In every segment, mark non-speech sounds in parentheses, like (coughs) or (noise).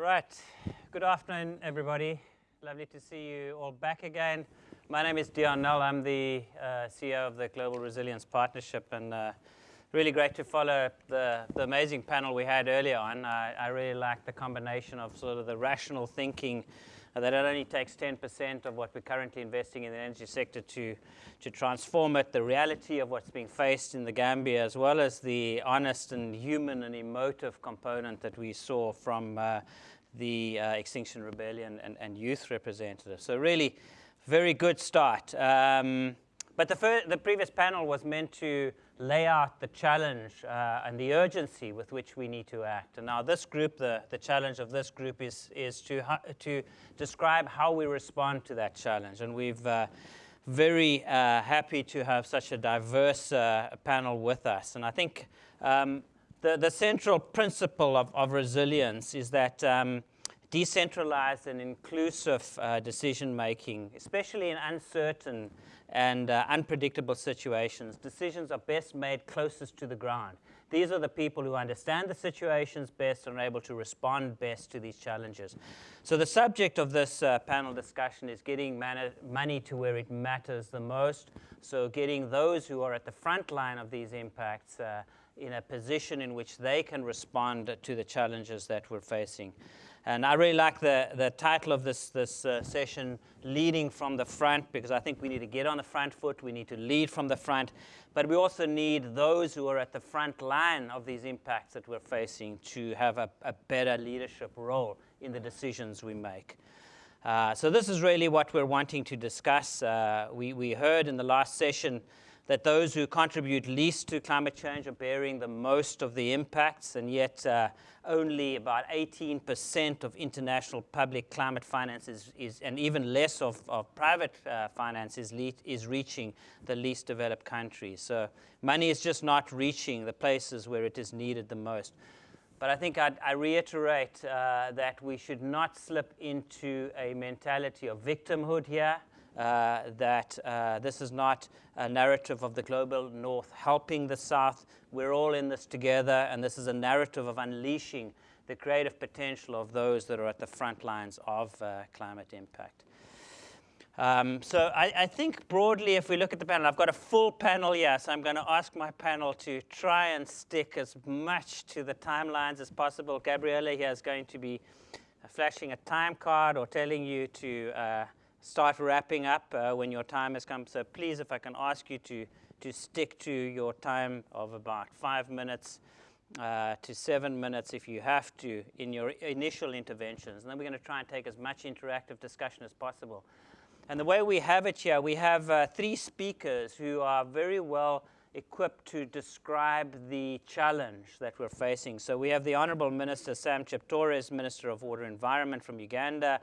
Right. Good afternoon, everybody. Lovely to see you all back again. My name is Deon Nel. I'm the uh, CEO of the Global Resilience Partnership, and uh, really great to follow the, the amazing panel we had earlier on. I, I really like the combination of sort of the rational thinking uh, that it only takes 10% of what we're currently investing in the energy sector to, to transform it, the reality of what's being faced in the Gambia, as well as the honest and human and emotive component that we saw from uh, the uh, Extinction Rebellion and, and, youth representatives. So really, very good start. Um, but the, the previous panel was meant to lay out the challenge uh, and the urgency with which we need to act. And now this group, the, the challenge of this group is, is to, to describe how we respond to that challenge. And we've uh, very uh, happy to have such a diverse uh, panel with us. And I think um, the, the central principle of, of resilience is that um, decentralized and inclusive uh, decision making, especially in uncertain and uh, unpredictable situations, decisions are best made closest to the ground. These are the people who understand the situations best and are able to respond best to these challenges. So the subject of this uh, panel discussion is getting money to where it matters the most. So getting those who are at the front line of these impacts uh, in a position in which they can respond to the challenges that we're facing. And I really like the, the title of this, this uh, session, Leading from the Front, because I think we need to get on the front foot. We need to lead from the front. But we also need those who are at the front line of these impacts that we're facing to have a, a better leadership role in the decisions we make. Uh, so this is really what we're wanting to discuss. Uh, we, we heard in the last session that those who contribute least to climate change are bearing the most of the impacts, and yet uh, only about 18% of international public climate finance is, is and even less of, of private uh, finance is, is reaching the least developed countries. So money is just not reaching the places where it is needed the most. But I think I'd, i reiterate uh, that we should not slip into a mentality of victimhood here. Uh, that uh, this is not a narrative of the global north helping the south. We're all in this together, and this is a narrative of unleashing the creative potential of those that are at the front lines of uh, climate impact. Um, so I, I, think broadly, if we look at the panel, I've got a full panel here, so I'm going to ask my panel to try and stick as much to the timelines as possible. Gabriella here is going to be flashing a time card or telling you to uh, start wrapping up uh, when your time has come. So please, if I can ask you to, to stick to your time of about five minutes uh, to seven minutes if you have to in your initial interventions. And then we're going to try and take as much interactive discussion as possible. And the way we have it here, we have uh, three speakers who are very well equipped to describe the challenge that we're facing. So we have the Honorable Minister Sam Cheptoris, Minister of Water Environment from Uganda,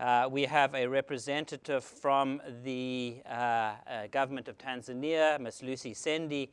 uh, we have a representative from the uh, uh, government of Tanzania, Ms. Lucy Sendi,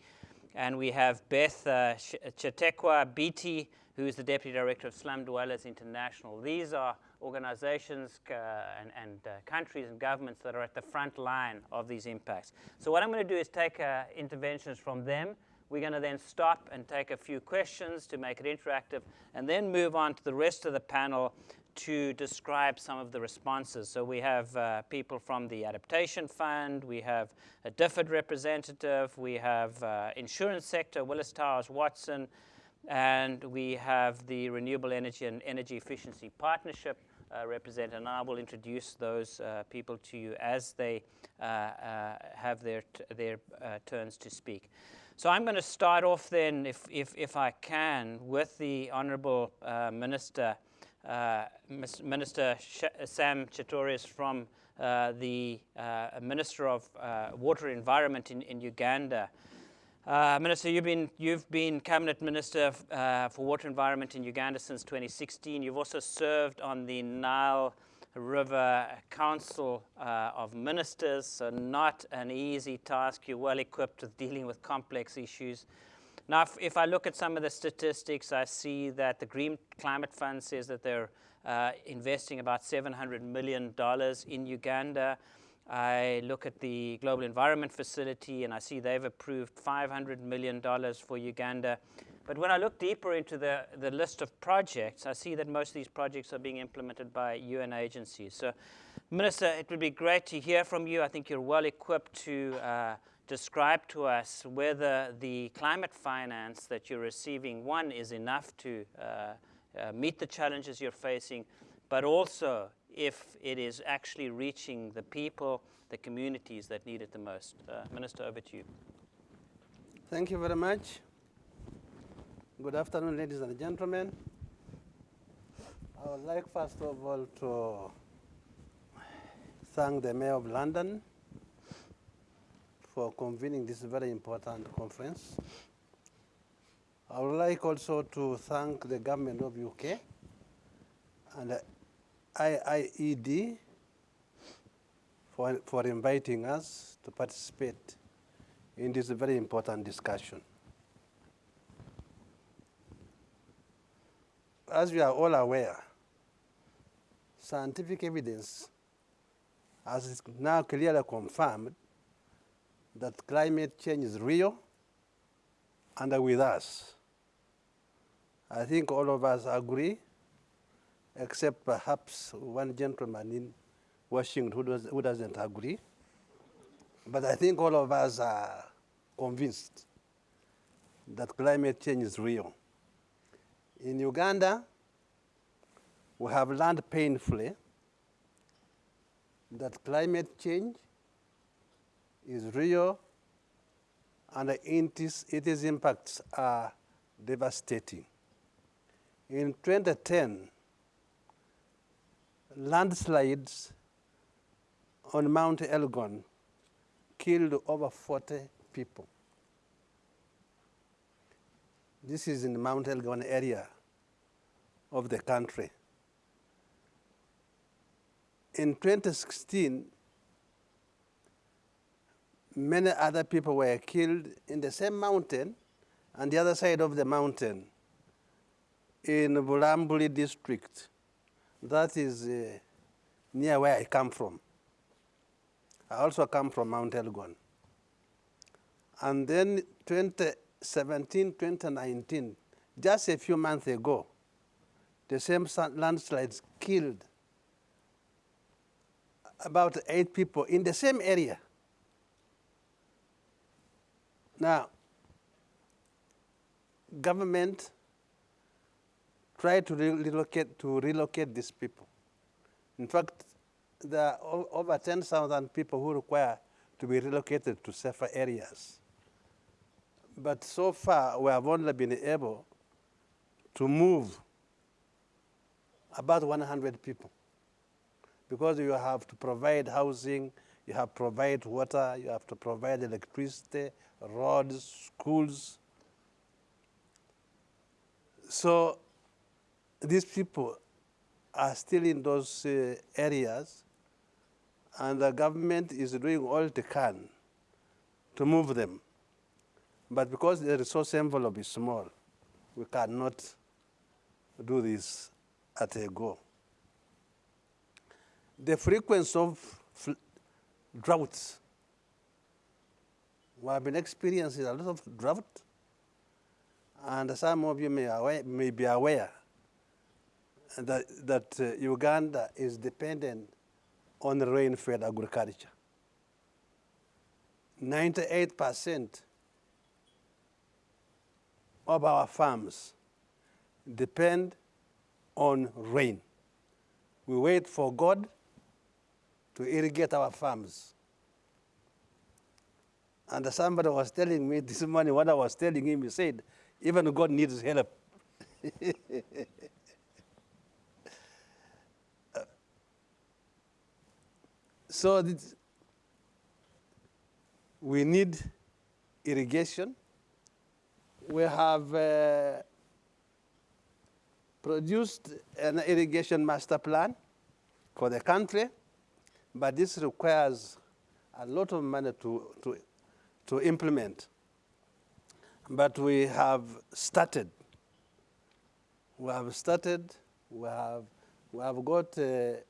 and we have Beth uh, Chitekwe Biti, who is the Deputy Director of Slum Dwellers International. These are organizations uh, and, and uh, countries and governments that are at the front line of these impacts. So what I'm going to do is take uh, interventions from them. We're going to then stop and take a few questions to make it interactive, and then move on to the rest of the panel to describe some of the responses. So we have uh, people from the Adaptation Fund, we have a DFID representative, we have uh, insurance sector, Willis Towers Watson, and we have the Renewable Energy and Energy Efficiency Partnership uh, representative. And I will introduce those uh, people to you as they uh, uh, have their, their turns to speak. So I'm going to start off then, if, if, if I can, with the Honourable Minister uh, Minister Sh Sam Cheptoris from uh, the uh, Minister of uh, Water Environment in, in Uganda. Uh, Minister, you've been, you've been Cabinet Minister uh, for Water Environment in Uganda since 2016. You've also served on the Nile River Council of Ministers, so not an easy task. You're well equipped with dealing with complex issues. Now, if, if, I look at some of the statistics, I see that the Green Climate Fund says that they're uh, investing about $700 million in Uganda. I look at the Global Environment Facility and I see they've approved $500 million for Uganda. But when I look deeper into the, the list of projects, I see that most of these projects are being implemented by UN agencies. So, Minister, it would be great to hear from you. I think you're well equipped to uh, describe to us whether the climate finance that you're receiving, one, is enough to uh, uh, meet the challenges you're facing, but also if it is actually reaching the people, the communities that need it the most. Uh, Minister, over to you. Thank you very much. Good afternoon, ladies and gentlemen. I would like, first of all, to thank the Mayor of London for convening this very important conference. I would like also to thank the government of UK and the IIED for, for inviting us to participate in this very important discussion. As we are all aware, scientific evidence has now clearly confirmed that climate change is real and with us. I think all of us agree, except perhaps one gentleman in Washington who, does, who doesn't agree. But I think all of us are convinced that climate change is real. In Uganda, we have learned painfully that climate change is real and its, impacts are devastating. In 2010, landslides on Mount Elgon killed over 40 people. This is in the Mount Elgon area of the country. In 2016, many other people were killed in the same mountain and the other side of the mountain in Bulambuli district. That is uh, near where I come from. I also come from Mount Elgon. And then 2017, 2019, just a few months ago, the same landslides killed about eight people in the same area. Now, government tried to relocate, to relocate these people. In fact, there are over 10,000 people who require to be relocated to safer areas. But so far, we have only been able to move about 100 people because you have to provide housing, you have to provide water, you have to provide electricity, roads, schools. So these people are still in those uh, areas and the government is doing all it can to move them. But because the resource envelope is small, we cannot do this at a go. The frequency of droughts, we have been experiencing a lot of drought, and some of you may, aware, may be aware that, that uh, Uganda is dependent on rain-fed agriculture. 98% of our farms depend on rain. We wait for God to irrigate our farms. And somebody was telling me (laughs) this morning, what I was telling him, he said, even God needs help. (laughs) So we need irrigation. We have uh, produced an irrigation master plan for the country, but this requires a lot of money to, to, to implement. But we have started. We have started. We have, we have got uh,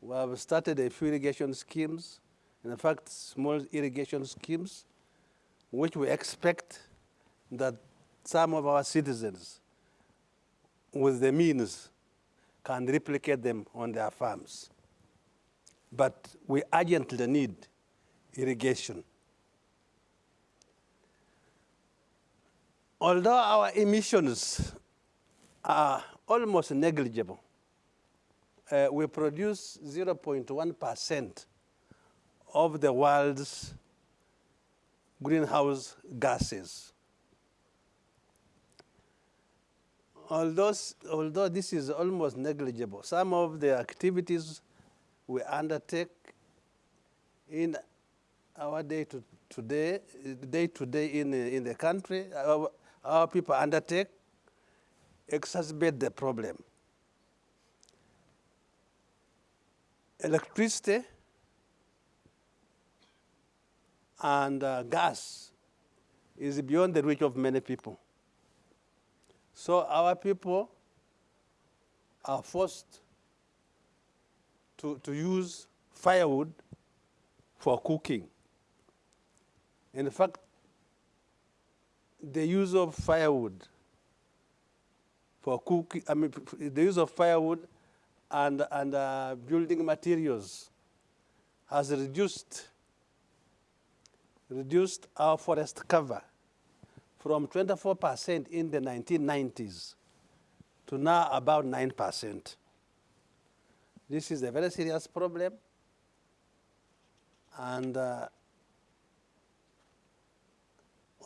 we have started a few irrigation schemes, in fact, small irrigation schemes, which we expect that some of our citizens with the means can replicate them on their farms. But we urgently need irrigation. Although our emissions are almost negligible, uh, we produce 0.1% of the world's greenhouse gases. Although, although this is almost negligible, some of the activities we undertake in our day to today, day to day in, in the country, our, our people undertake exacerbate the problem. Electricity and uh, gas is beyond the reach of many people. So our people are forced to, to use firewood for cooking. In fact, the use of firewood for cooking, I mean, the use of firewood and, and uh, building materials has reduced, reduced our forest cover from 24% in the 1990s to now about 9%. This is a very serious problem. And uh,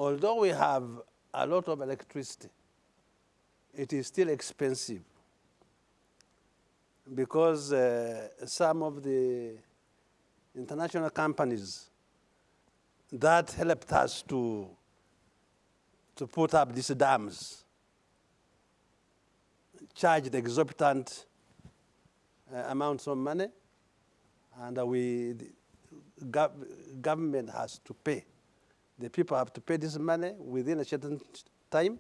although we have a lot of electricity, it is still expensive because uh, some of the international companies that helped us to, to put up these dams charged exorbitant uh, amounts of money, and uh, we, the gov government has to pay. The people have to pay this money within a certain time.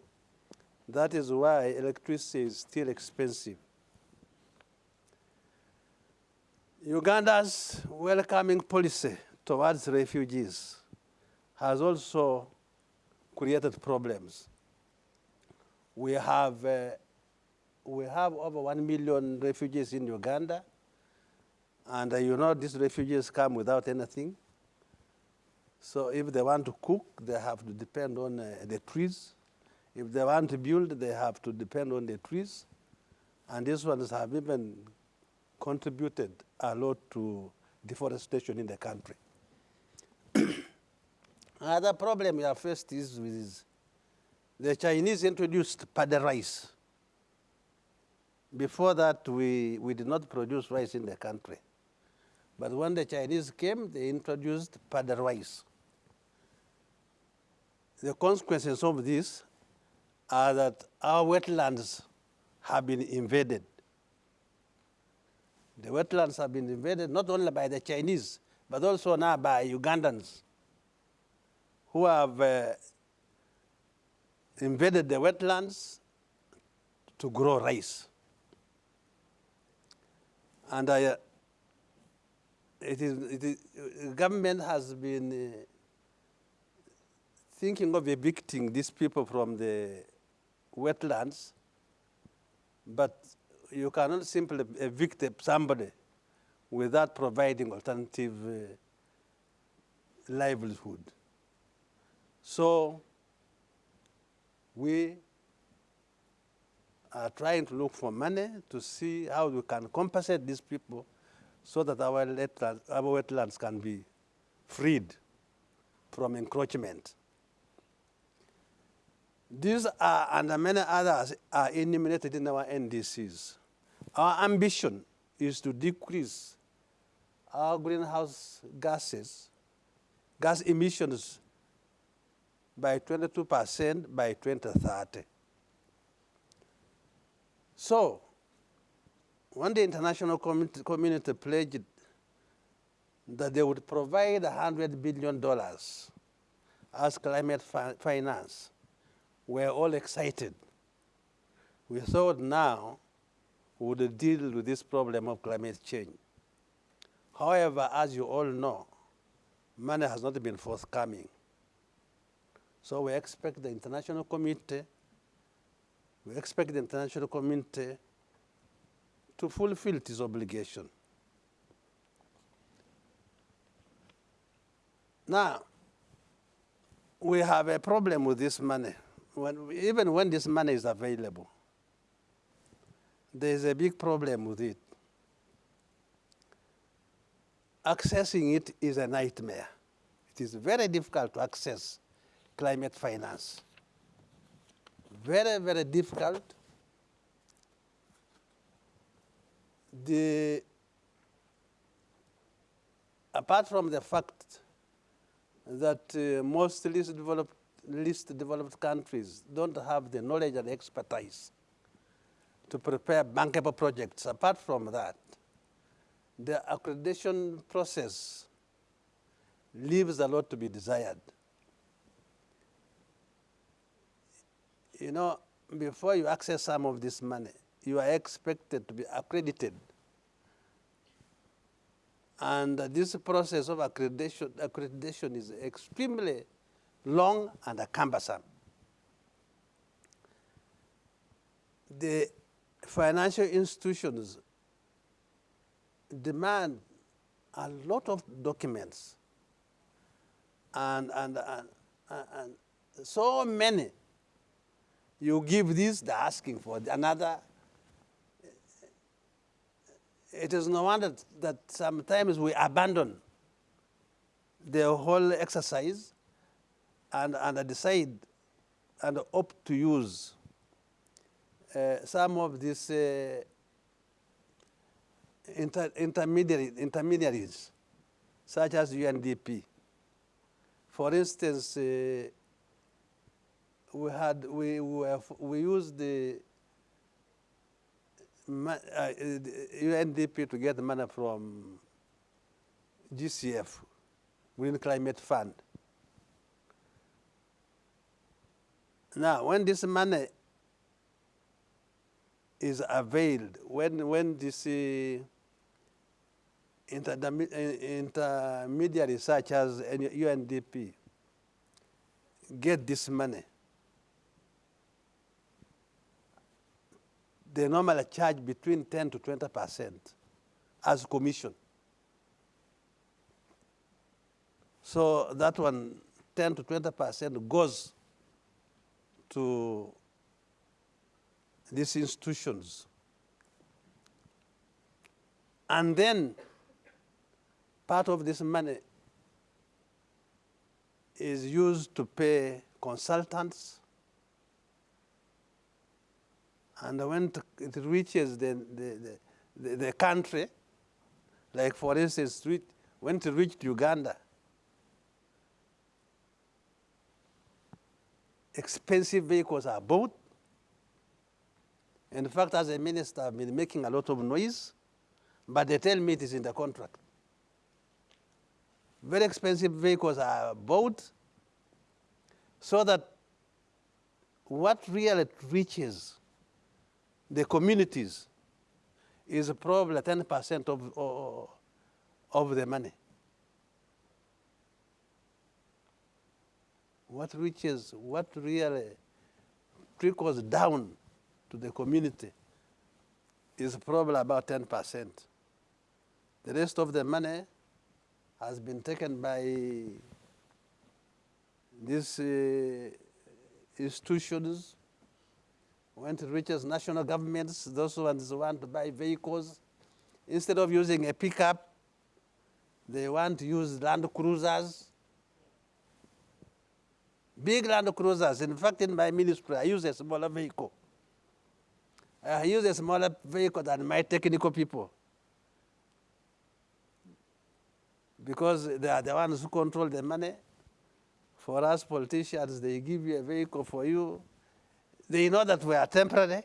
That is why electricity is still expensive. Uganda's welcoming policy towards refugees has also created problems. We have, uh, we have over one million refugees in Uganda, and uh, you know these refugees come without anything. So if they want to cook, they have to depend on uh, the trees. If they want to build, they have to depend on the trees. And these ones have even contributed a lot to deforestation in the country. (coughs) Another problem we have faced is with the Chinese introduced paddy rice. Before that, we, we did not produce rice in the country. But when the Chinese came, they introduced paddy rice. The consequences of this are that our wetlands have been invaded. The wetlands have been invaded not only by the Chinese, but also now by Ugandans who have uh, invaded the wetlands to grow rice. And I, uh, it is, it is, government has been uh, thinking of evicting these people from the wetlands, but you cannot simply evict somebody without providing alternative uh, livelihood. So we are trying to look for money to see how we can compensate these people so that our wetlands, our wetlands can be freed from encroachment. These are, and many others are enumerated in our NDCs. Our ambition is to decrease our greenhouse gases, gas emissions by 22% by 2030. So, when the international community, community pledged that they would provide $100 billion as climate fi finance, we're all excited. We thought now we would deal with this problem of climate change. However, as you all know, money has not been forthcoming. So we expect the international community, we expect the international community to fulfill its obligation. Now, we have a problem with this money. When, even when this money is available, there's a big problem with it. Accessing it is a nightmare. It is very difficult to access climate finance. Very, very difficult. The, apart from the fact that uh, most least developed, least developed countries don't have the knowledge and expertise to prepare bankable projects. Apart from that, the accreditation process leaves a lot to be desired. You know, before you access some of this money, you are expected to be accredited. And this process of accreditation, accreditation is extremely long and cumbersome. The financial institutions demand a lot of documents and, and, and, and so many. You give this, they're asking for another. It is no wonder that sometimes we abandon the whole exercise and, and I decide and opt to use uh, some of these uh, inter intermediary, intermediaries, such as UNDP. For instance, uh, we had we we, we used the, uh, the UNDP to get money from GCF, Green Climate Fund. Now, when this money is availed, when when this uh, intermediaries such as UNDP get this money, they normally charge between 10 to 20 percent as commission. So that one, 10 to 20 percent goes to these institutions. And then part of this money is used to pay consultants. And when it reaches the, the, the, the country, like for instance, when it reached Uganda, expensive vehicles are bought. In fact, as a minister, I've been making a lot of noise, but they tell me it is in the contract. Very expensive vehicles are bought so that what really reaches the communities is probably 10% of, of, of the money. What reaches, what really trickles down to the community is probably about 10%. The rest of the money has been taken by these uh, institutions, when it reaches national governments, those ones want to buy vehicles. Instead of using a pickup, they want to use Land Cruisers. Big Land Cruisers. In fact, in my ministry, I use a smaller vehicle. I use a smaller vehicle than my technical people. because they are the ones who control the money. For us politicians, they give you a vehicle for you. They know that we are temporary.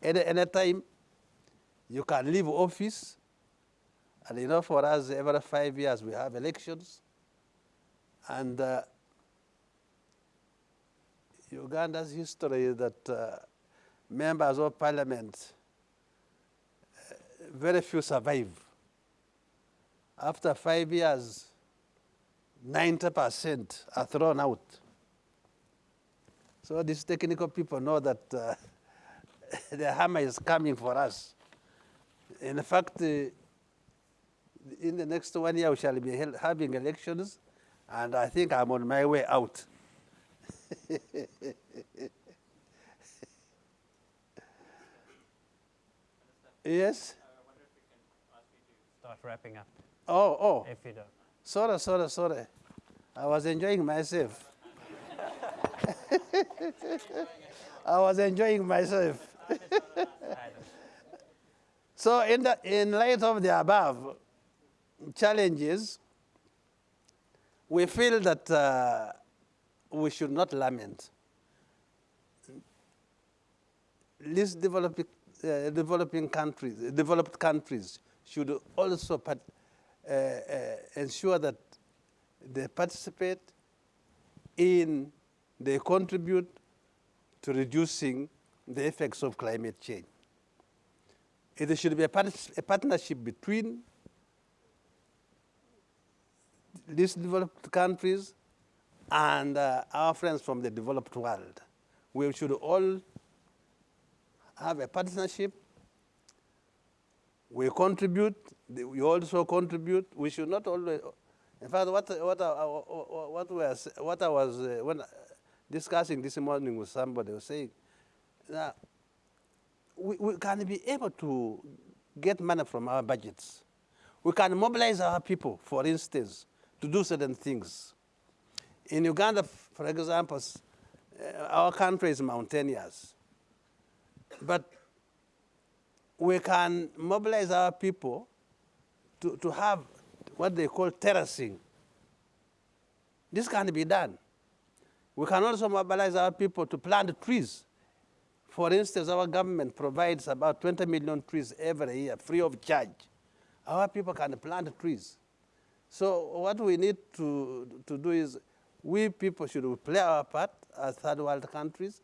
Any, any time you can leave office. And you know, for us, every five years we have elections. And uh, Uganda's history is that uh, members of parliament, uh, very few survive. After five years, 90% are thrown out. So these technical people know that uh, (laughs) the hammer is coming for us. In fact, uh, in the next one year, we shall be having elections, and I think I'm on my way out. (laughs) yes? Start wrapping up, Oh, oh. if you don't. Sorry, sorry, sorry. I was enjoying myself. (laughs) I was enjoying myself. (laughs) So, in, the, in light of the above challenges, we feel that uh, we should not lament. These developing, uh, developing countries, developed countries should also part, uh, uh, ensure that they participate in, they contribute to reducing the effects of climate change. It should be a, part a partnership between these developed countries and uh, our friends from the developed world. We should all have a partnership. We contribute, we also contribute. We should not always, in fact, what, what, I, what, was, what I was uh, when discussing this morning with somebody was saying, that we, we can be able to get money from our budgets. We can mobilize our people, for instance, to do certain things. In Uganda, for example, uh, our country is mountainous. But we can mobilize our people to, to have what they call terracing. This can be done. We can also mobilize our people to plant trees for instance, our government provides about 20 million trees every year, free of charge. Our people can plant trees. So what we need to, to do is we people should play our part as third world countries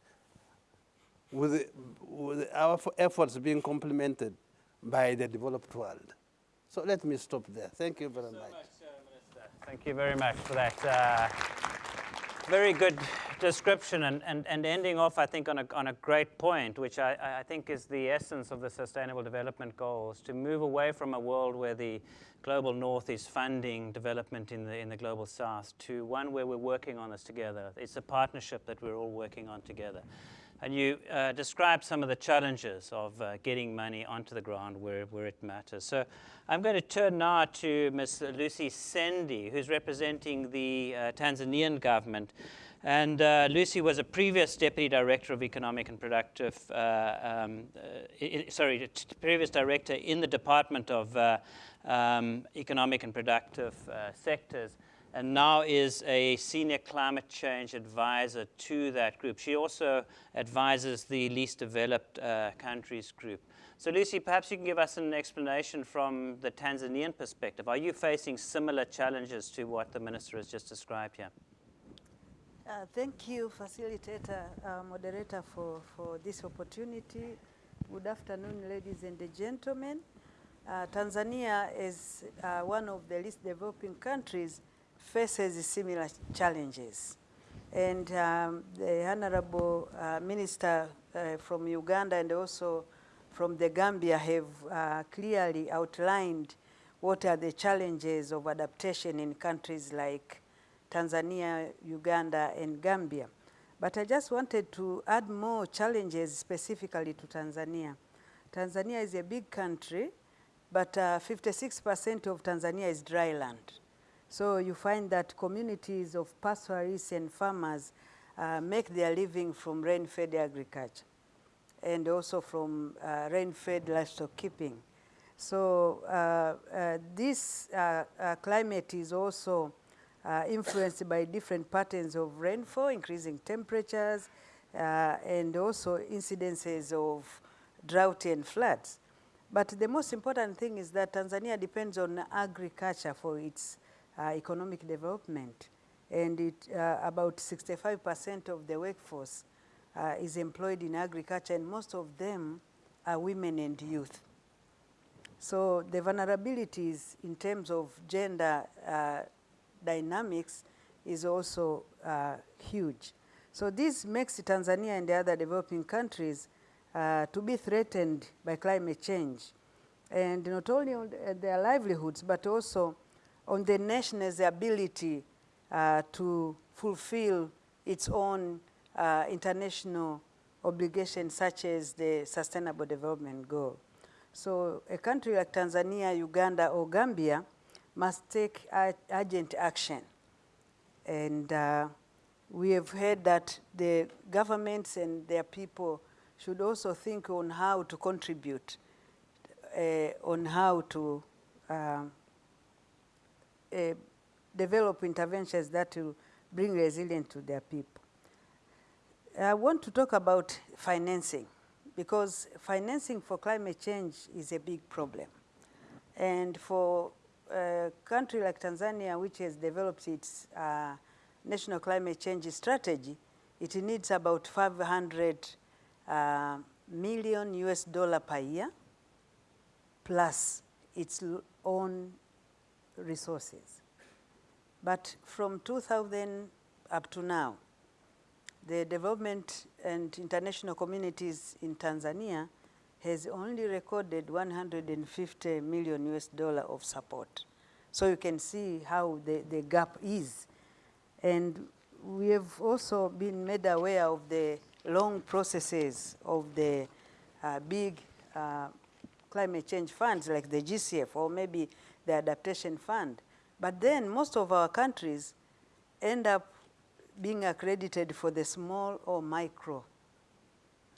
with, with our efforts being complemented by the developed world. So let me stop there. Thank you very so much. much uh, Thank you very much for that. Uh, very good description and, and, and ending off, I think, on a, on a great point, which I, I think is the essence of the Sustainable Development Goals, to move away from a world where the global north is funding development in the, in the global south to one where we're working on this together. It's a partnership that we're all working on together. And you uh, described some of the challenges of uh, getting money onto the ground where, where it matters. So I'm going to turn now to Ms. Lucy Sendi, who's representing the uh, Tanzanian government. And uh, Lucy was a previous Deputy Director of Economic and Productive, uh, um, uh, sorry, previous Director in the Department of um, Economic and Productive Sectors and now is a senior climate change advisor to that group. She also advises the least developed uh, countries group. So Lucy, perhaps you can give us an explanation from the Tanzanian perspective. Are you facing similar challenges to what the minister has just described here? Uh, thank you, facilitator, uh, moderator, for, for this opportunity. Good afternoon, ladies and gentlemen. Uh, Tanzania is uh, one of the least developing countries faces similar challenges. And um, the Honorable uh, Minister uh, from Uganda and also from the Gambia have uh, clearly outlined what are the challenges of adaptation in countries like Tanzania, Uganda, and Gambia. But I just wanted to add more challenges specifically to Tanzania. Tanzania is a big country, but 56% uh, of Tanzania is dry land. So you find that communities of pastoralists and farmers uh, make their living from rain-fed agriculture and also from uh, rain-fed livestock keeping. So uh, uh this uh, climate is also influenced by different patterns of rainfall, increasing temperatures, and also incidences of drought and floods. But the most important thing is that Tanzania depends on agriculture for its uh, economic development. And it, uh, about 65% of the workforce uh, is employed in agriculture, and most of them are women and youth. So the vulnerabilities in terms of gender uh, dynamics is also uh, huge. So this makes Tanzania and the other developing countries uh, to be threatened by climate change. And not only on their livelihoods, but also on the nation's ability uh, to fulfill its own uh, international obligations such as the Sustainable Development Goal. So a country like Tanzania, Uganda, or Gambia must take urgent action. And uh, we have heard that the governments and their people should also think on how to contribute, uh, on how to uh, develop interventions that will bring resilience to their people. I want to talk about financing because financing for climate change is a big problem. And for a country like Tanzania, which has developed its uh, national climate change strategy, it needs about 500 uh, million US dollar per year, plus its own resources. But from 2000 up to now, the development and international communities in Tanzania has only recorded 150 million US dollar of support. So you can see how the, the gap is. And we have also been made aware of the long processes of the uh, big uh, climate change funds like the GCF or maybe the adaptation fund. But then most of our countries end up being accredited for the small or micro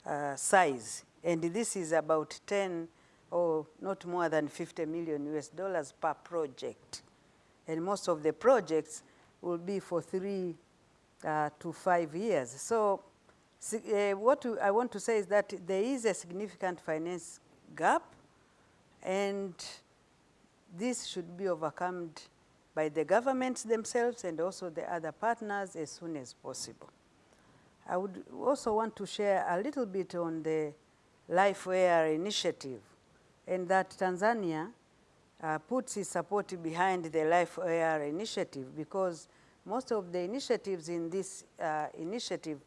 uh, size. And this is about 10 or not more than 50 million US dollars per project. And most of the projects will be for three uh, to five years. So uh, what I want to say is that there is a significant finance gap and this should be overcome by the governments themselves and also the other partners as soon as possible. I would also want to share a little bit on the Life AR initiative and that Tanzania uh, puts its support behind the Life AR initiative because most of the initiatives in this uh, initiative,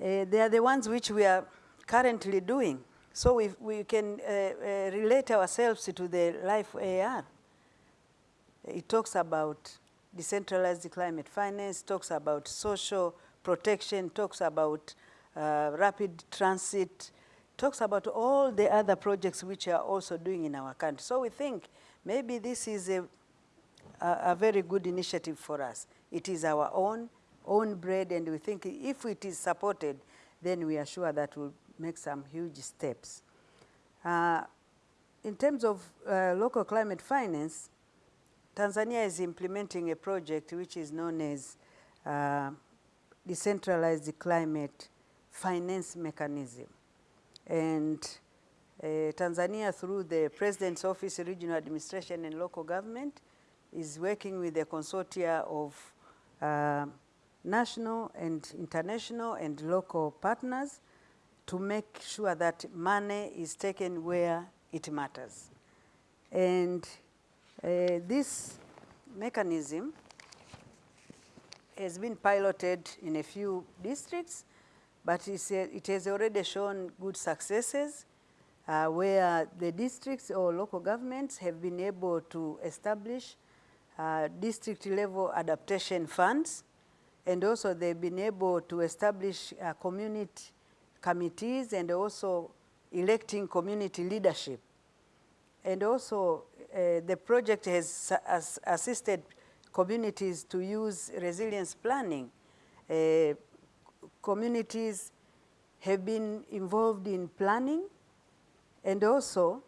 uh, they are the ones which we are currently doing. So we, we can uh, uh, relate ourselves to the Life AR. It talks about decentralized climate finance, talks about social protection, talks about uh, rapid transit, talks about all the other projects which are also doing in our country. So we think maybe this is a, a, a very good initiative for us. It is our own, own bread, and we think if it is supported, then we are sure that we'll make some huge steps. Uh, in terms of uh, local climate finance, Tanzania is implementing a project which is known as uh, decentralized climate finance mechanism. And uh, Tanzania, through the President's Office, Regional Administration and Local Government, is working with a consortia of uh, national and international and local partners to make sure that money is taken where it matters. And uh, this mechanism has been piloted in a few districts, but it has already shown good successes uh, where the districts or local governments have been able to establish uh, district level adaptation funds and also they've been able to establish uh, community committees and also electing community leadership. And also uh, the project has as assisted communities to use resilience planning. Uh, communities have been involved in planning and also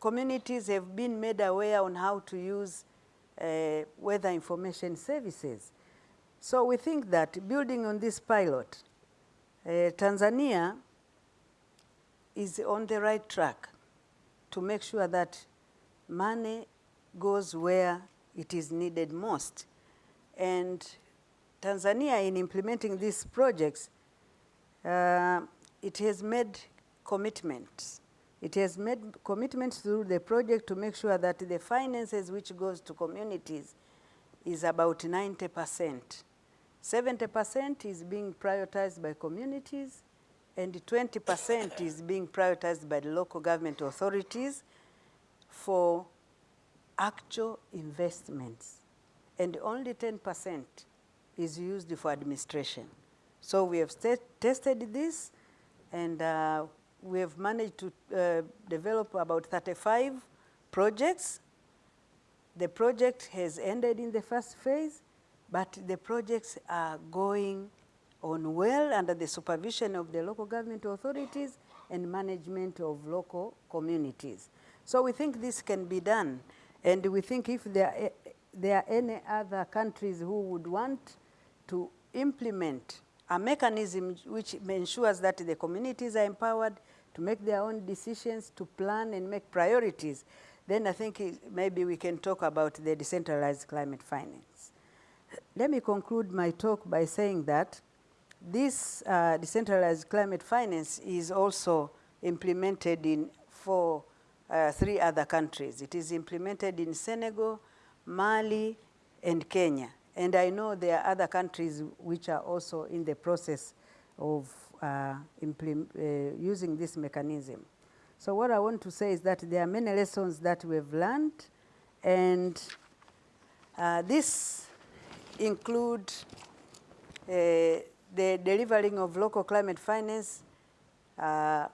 communities have been made aware on how to use uh, weather information services. So we think that building on this pilot, uh, Tanzania is on the right track to make sure that money goes where it is needed most. And Tanzania, in implementing these projects, uh, it has made commitments. It has made commitments through the project to make sure that the finances which goes to communities is about 90%. 70% is being prioritized by communities, and 20% is being prioritized by the local government authorities for actual investments. And only 10% is used for administration. So we have tested this, and uh, we have managed to uh, develop about 35 projects. The project has ended in the first phase, but the projects are going on well under the supervision of the local government authorities and management of local communities. So we think this can be done. And we think if there are, there are any other countries who would want to implement a mechanism which ensures that the communities are empowered to make their own decisions, to plan and make priorities, then I think maybe we can talk about the decentralized climate finance. Let me conclude my talk by saying that this uh, decentralized climate finance is also implemented in four, uh, three other countries. It is implemented in Senegal, Mali, and Kenya. And I know there are other countries which are also in the process of uh, uh, using this mechanism. So what I want to say is that there are many lessons that we've learned, and uh, this include uh, the delivering of local climate finance uh,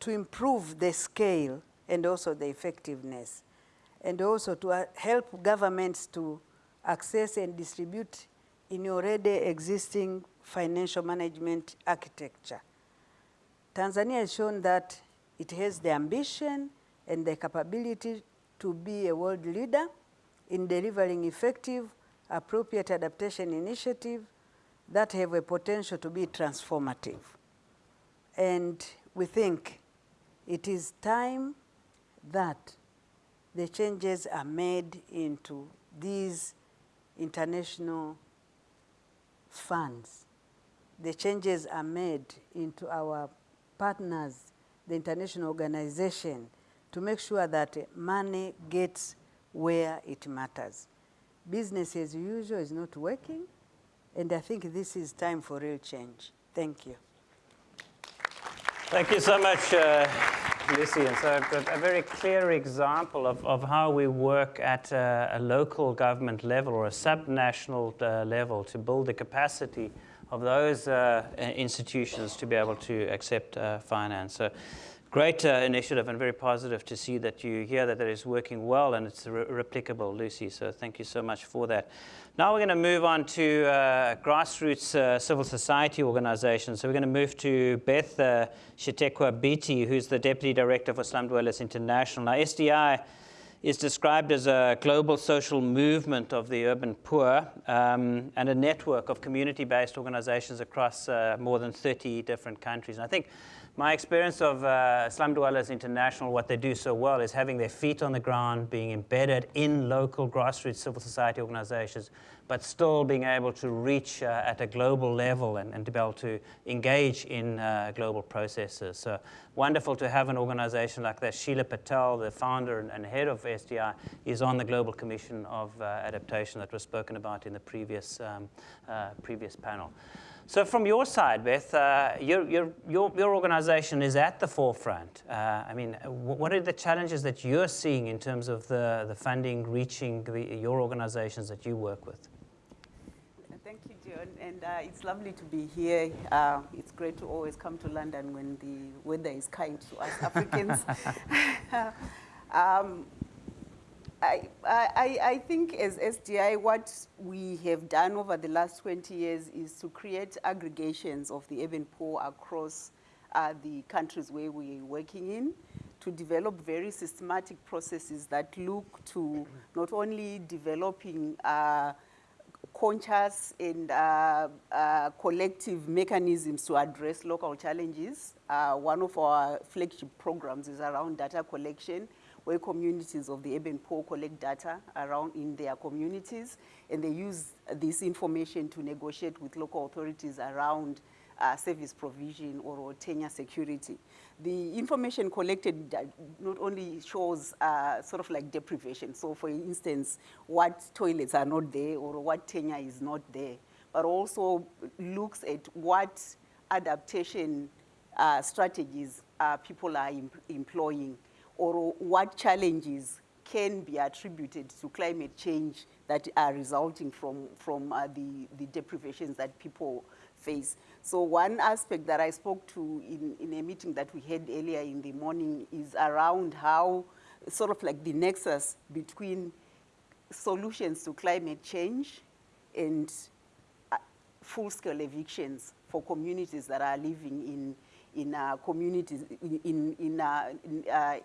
to improve the scale and also the effectiveness, and also to uh, help governments to access and distribute in already existing financial management architecture. Tanzania has shown that it has the ambition and the capability to be a world leader in delivering effective, appropriate adaptation initiative that have a potential to be transformative. And we think it is time that the changes are made into these international funds. The changes are made into our partners, the international organization, to make sure that money gets where it matters. Business as usual is not working, and I think this is time for real change. Thank you. Thank you so much. Uh Lucy. And so a, a very clear example of, of how we work at a, a local government level or a subnational uh, level to build the capacity of those uh, institutions to be able to accept uh, finance. So great uh, initiative and very positive to see that you hear that it is working well and it's re replicable, Lucy. So thank you so much for that. Now we're going to move on to uh, grassroots uh, civil society organizations. So we're going to move to Beth uh, Chitekwe who's the Deputy Director for Slum Dwellers International. Now SDI is described as a global social movement of the urban poor um, and a network of community-based organizations across uh, more than 30 different countries. And I think my experience of uh, Slum Dwellers International, what they do so well is having their feet on the ground, being embedded in local grassroots civil society organizations, but still being able to reach uh, at a global level and, and, to be able to engage in uh, global processes. So wonderful to have an organization like that. Sheela Patel, the founder and, and head of SDI, is on the Global Commission of uh, Adaptation that was spoken about in the previous, um, uh, previous panel. So from your side, Beth, uh, your, your, your, your, organization is at the forefront. Uh, I mean, what are the challenges that you're seeing in terms of the, the funding reaching the, your organizations that you work with? Thank you, John, and uh, it's lovely to be here. Uh, it's great to always come to London when the weather is kind to us Africans. (laughs) um, I, I, I think as SDI, what we have done over the last 20 years is to create aggregations of the urban poor across uh, the countries where we are working in to develop very systematic processes that look to not only developing uh, conscious and uh, uh, collective mechanisms to address local challenges. Uh, one of our flagship programs is around data collection where communities of the urban poor collect data around in their communities, and they use this information to negotiate with local authorities around uh, service provision or, or, tenure security. The information collected not only shows uh, sort of like deprivation, so for instance, what toilets are not there or what tenure is not there, but also looks at what adaptation uh, strategies uh, people are em- employing or what challenges can be attributed to climate change that are resulting from, from uh, the, the deprivations that people face. So one aspect that I spoke to in, in a meeting that we had earlier in the morning is around how sort of like the nexus between solutions to climate change and uh, full-scale evictions for communities that are living in in uh, communities in in, uh, in uh,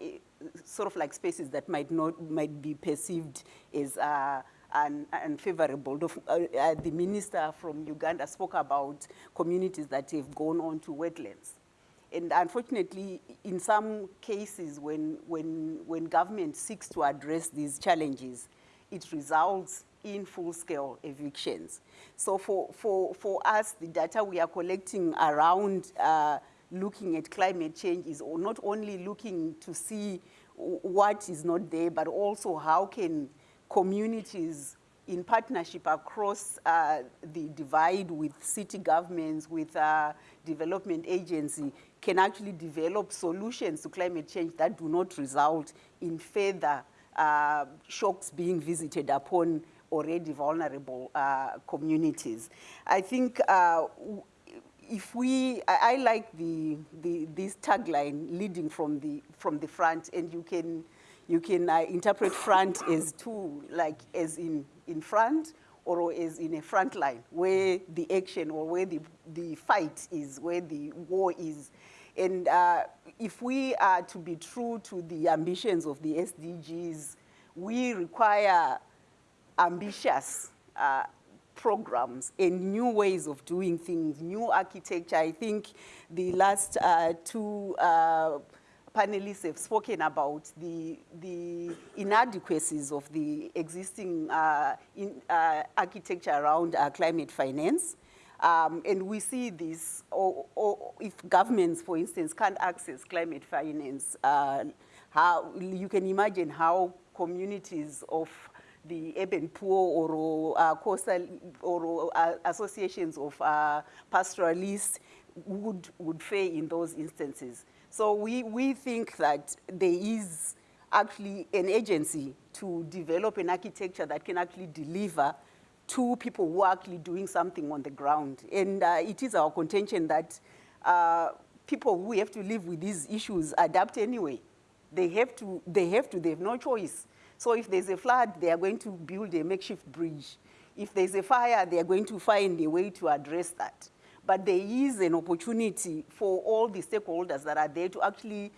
sort of like spaces that might not might be perceived as uh, un, unfavorable. The, uh, uh, the minister from Uganda spoke about communities that have gone on to wetlands. And unfortunately, in some cases, when, when, when government seeks to address these challenges, it results in full-scale evictions. So for, for, for us, the data we are collecting around uh, looking at climate change is not only looking to see what is not there, but also how can communities in partnership across uh, the divide with city governments, with uh, development agency, can actually develop solutions to climate change that do not result in further uh, shocks being visited upon already vulnerable uh, communities. I think uh, if we, I, I like the, the, this tagline leading from the, from the front and you can, you can uh, interpret front as two, like as in, in front or as in a front line where the action or where the, the fight is, where the war is. And uh, if we are to be true to the ambitions of the SDGs, we require ambitious uh, programs and new ways of doing things, new architecture. I think the last uh, two uh, panelists have spoken about the, the inadequacies of the existing uh, in, uh, architecture around uh, climate finance. Um, and we see this, or, or, if governments, for instance, can't access climate finance, uh, how, you can imagine how communities of the urban poor or uh, coastal or uh, associations of uh, pastoralists would, would fare in those instances. So we, we think that there is actually an agency to develop an architecture that can actually deliver to people who are actually doing something on the ground. And uh, it is our contention that uh, people who have to live with these issues adapt anyway. They have to, they have to, they have no choice. So if there's a flood, they are going to build a makeshift bridge. If there's a fire, they are going to find a way to address that. But there is an opportunity for all the stakeholders that are there to actually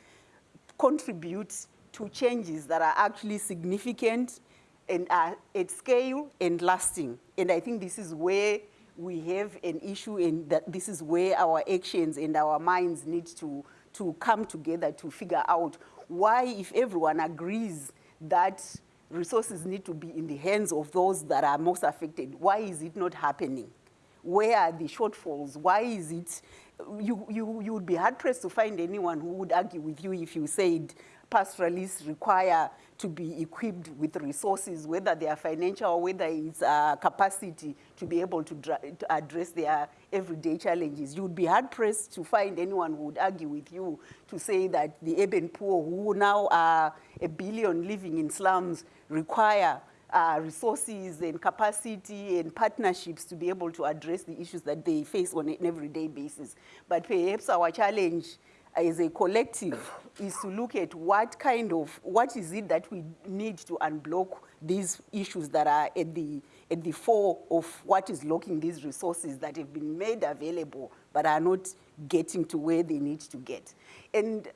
contribute to changes that are actually significant and are at scale and lasting. And I think this is where we have an issue and that this is where our actions and our minds need to, to come together to figure out why if everyone agrees that resources need to be in the hands of those that are most affected. Why is it not happening? Where are the shortfalls? Why is it, you, you, you would be hard pressed to find anyone who would argue with you if you said pastoralists require to be equipped with resources, whether they are financial or whether it's uh, capacity to be able to, to, address their everyday challenges. You would be hard pressed to find anyone who would argue with you to say that the urban poor, who now are a billion living in slums, require uh, resources and capacity and partnerships to be able to address the issues that they face on an everyday basis. But perhaps our challenge as a collective is to look at what kind of, what is it that we need to unblock these issues that are at the, at the fore of what is locking these resources that have been made available but are not getting to where they need to get. And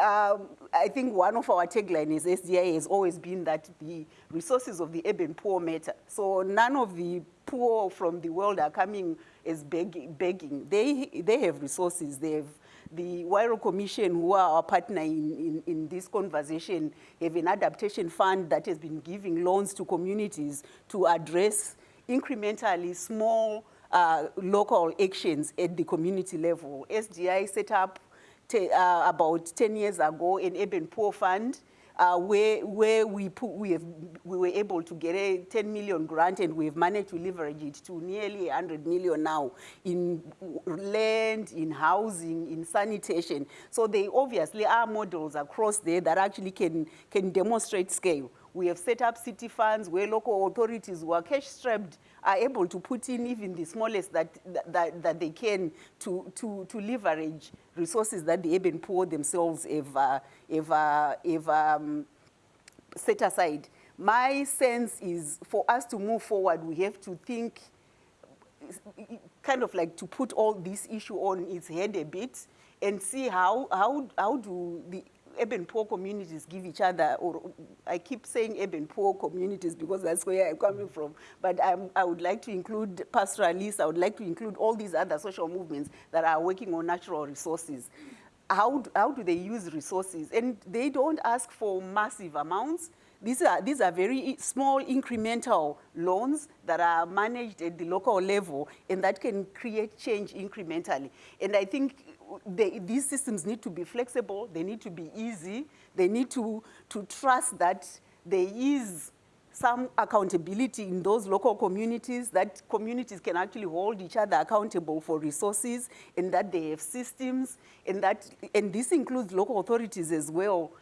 um, I think one of our taglines is SDI has always been that the resources of the urban poor matter. So none of the poor from the world are coming as begging. begging. They, they have resources, they have the Huairou Commission, who are our partner in, in, in, this conversation, have an adaptation fund that has been giving loans to communities to address incrementally small uh, local actions at the community level. SDI set up uh, about 10 years ago an urban poor fund uh, where, where we, put, we, have, we were able to get a 10 million grant and we've managed to leverage it to nearly 100 million now in land, in housing, in sanitation. So they obviously are models across there that actually can, can demonstrate scale. We have set up city funds where local authorities who are cash strapped are able to put in even the smallest that, that, that they can to, to, to leverage resources that the urban poor themselves have, uh, have, uh, have um, set aside. My sense is for us to move forward, we have to think kind of like to put all this issue on its head a bit and see how, how, how do the urban poor communities give each other, or I keep saying urban poor communities because that's where I'm coming from, but I'm, i would like to include pastoralists, I would like to include all these other social movements that are working on natural resources. How, how do they use resources? And they don't ask for massive amounts. These are, these are very small incremental loans that are managed at the local level and that can create change incrementally. And I think they, these systems need to be flexible, they need to be easy, they need to, to trust that there is some accountability in those local communities, that communities can actually hold each other accountable for resources, and that they have systems, and, that, and this includes local authorities as well.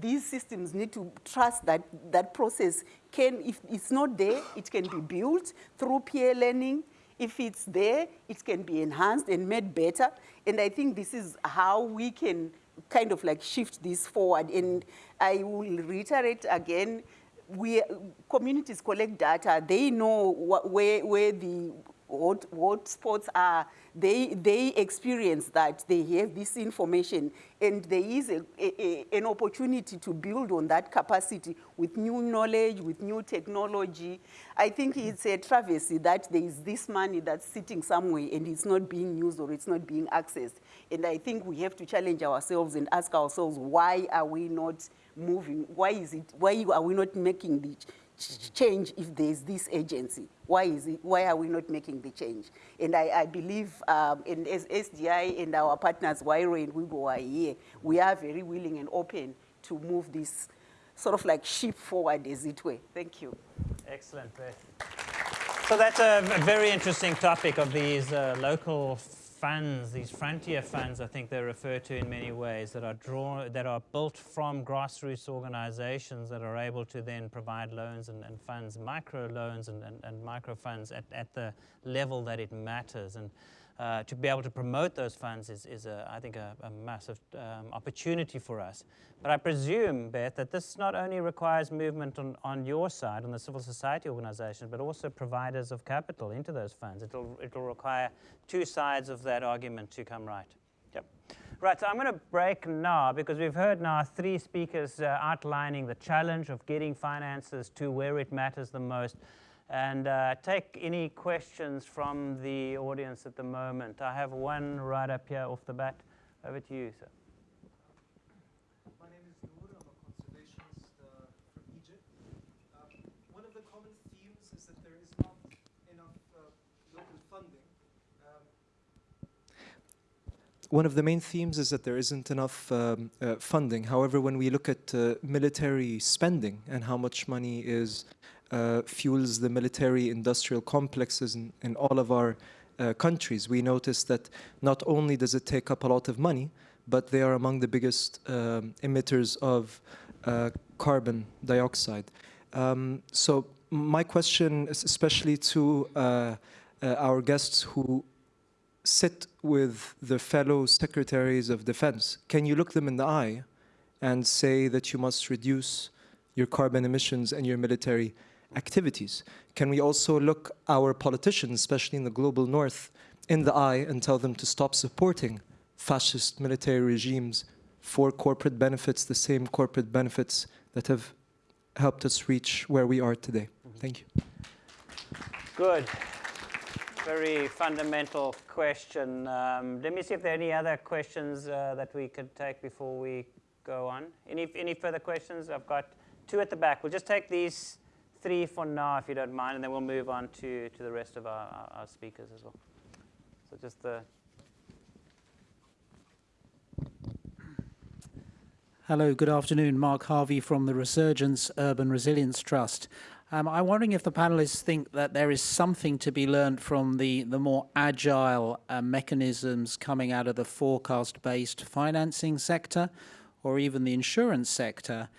These systems need to trust that that process can, if it's not there, it can be built through peer learning, if it's there, it can be enhanced and made better. And I think this is how we can kind of like shift this forward. And I will reiterate again, we, communities collect data. They know where, where the what, what sports are, they, they experience that, they have this information, and there is a, a, an opportunity to build on that capacity with new knowledge, with new technology. I think it's a travesty that there is this money that's sitting somewhere and it's not being used or it's not being accessed. And I think we have to challenge ourselves and ask ourselves, why are we not moving? Why is it, why are we not making the change if there's this agency? Why, is it, why are we not making the change? And I, I believe, um, as SDI and our partners, Huairou and WIEGO are here, we are very willing and open to move this sort of like ship forward, as it were. Thank you. Excellent, So that's a very interesting topic of these uh, local funds, these frontier funds, I think they're referred to in many ways, that are drawn, that are built from grassroots organizations that are able to then provide loans and, and funds, micro loans and, and, and micro funds at, at the level that it matters. And uh, to be able to promote those funds is, is a, I think, a, a massive um, opportunity for us. But I presume, Beth, that this not only requires movement on, on your side, on the civil society organizations, but also providers of capital into those funds. It'll, it'll require two sides of that argument to come right. Yep. Right, so I'm going to break now because we've heard now three speakers uh, outlining the challenge of getting finances to where it matters the most and uh, take any questions from the audience at the moment. I have one right up here off the bat. Over to you, sir. My name is Noor. I'm a conservationist uh, from Egypt. Um, one of the common themes is that there is not enough uh, local funding. Um, one of the main themes is that there isn't enough um, uh, funding. However, when we look at uh, military spending and how much money is uh, fuels the military industrial complexes in, in all of our uh, countries. We notice that not only does it take up a lot of money, but they are among the biggest um, emitters of uh, carbon dioxide. Um, so my question especially to uh, uh, our guests who sit with the fellow secretaries of defense. Can you look them in the eye and say that you must reduce your carbon emissions and your military activities? Can we also look our politicians, especially in the global north, in the eye and tell them to stop supporting fascist military regimes for corporate benefits, the same corporate benefits that have helped us reach where we are today? Thank you. Good. Very fundamental question. Um, let me see if there are any other questions uh, that we could take before we go on. Any, any further questions? I've got two at the back. We'll just take these three for now, if you don't mind, and then we'll move on to, to the rest of our, our, speakers as well. So just the... Hello, good afternoon. Mark Harvey from the Resurgence Urban Resilience Trust. Um, I'm wondering if the panelists think that there is something to be learned from the, the more agile uh, mechanisms coming out of the forecast-based financing sector or even the insurance sector,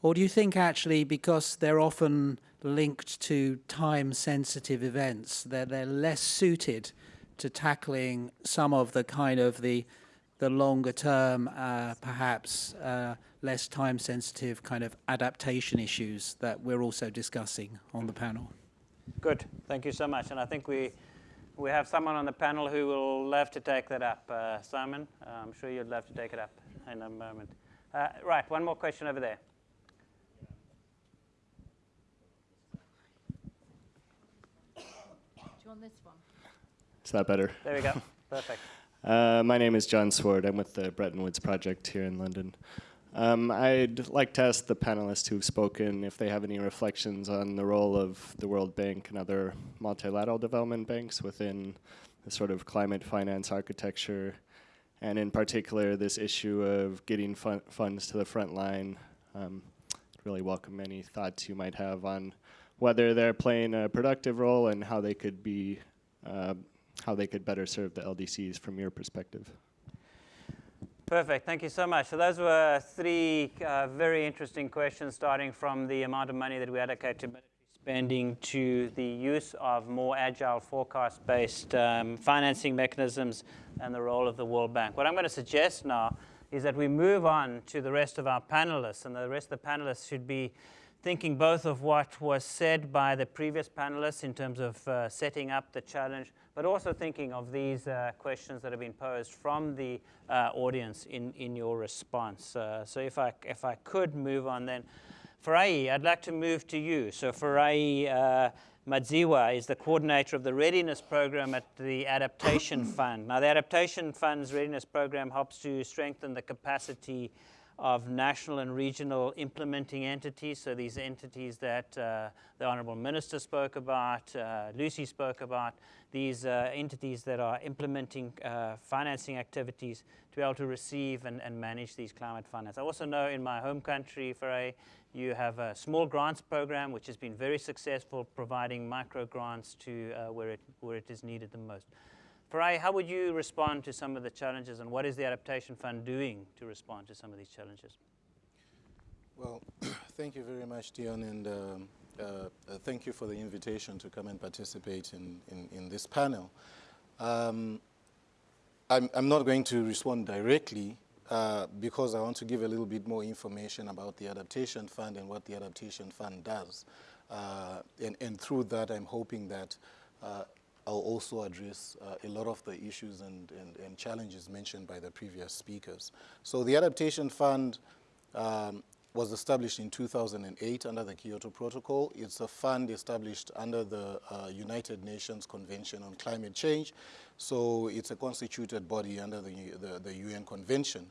or do you think actually because they're often linked to time-sensitive events, that they're less suited to tackling some of the kind of the the longer term, uh, perhaps uh, less time sensitive kind of adaptation issues that we're also discussing on the panel. Good, thank you so much. And I think we, we have someone on the panel who will love to take that up. Uh, Simon, I'm sure you'd love to take it up in a moment. Uh, right, one more question over there. You want this one? Is that better? There we go. (laughs) Perfect. Uh, my name is John Sword. I'm with the Bretton Woods Project here in London. Um, I'd like to ask the panelists who've spoken if they have any reflections on the role of the World Bank and other multilateral development banks within the sort of climate finance architecture, and in particular this issue of getting fun funds to the front line. Um, really welcome any thoughts you might have on whether they're playing a productive role and how they could be uh, how they could better serve the LDCs from your perspective. Perfect. Thank you so much. So those were three uh, very interesting questions, starting from the amount of money that we allocate to military spending to the use of more agile forecast-based um, financing mechanisms and the role of the World Bank. What I'm going to suggest now is that we move on to the rest of our panelists, and the rest of the panelists should be thinking both of what was said by the previous panelists in terms of uh, setting up the challenge, but also thinking of these uh, questions that have been posed from the uh, audience in, in your response. Uh, so if I, if I could move on then. Farai, I'd like to move to you. So Farai uh, Madziwa is the coordinator of the Readiness Program at the Adaptation (coughs) Fund. Now the Adaptation Fund's Readiness Program helps to strengthen the capacity of national and regional implementing entities. So these entities that uh, the Honourable Minister spoke about, uh, Lucy spoke about, these uh, entities that are implementing uh, financing activities to be able to receive and, and, manage these climate finance. I also know in my home country, Farai, you have a small grants program which has been very successful providing micro grants to uh, where, it, where it is needed the most. Farai, how would you respond to some of the challenges and what is the Adaptation Fund doing to respond to some of these challenges? Well, (clears throat) thank you very much, Deon, and um, uh, uh, thank you for the invitation to come and participate in, in, in this panel. Um, I'm, I'm, not going to respond directly uh, because I want to give a little bit more information about the Adaptation Fund and what the Adaptation Fund does. Uh, and, and, through that, I'm hoping that uh, I'll also address uh, a lot of the issues and, and, and, challenges mentioned by the previous speakers. So the Adaptation Fund um, was established in 2008 under the Kyoto Protocol. It's a fund established under the uh, United Nations Convention on Climate Change. So it's a constituted body under the, the, the UN Convention.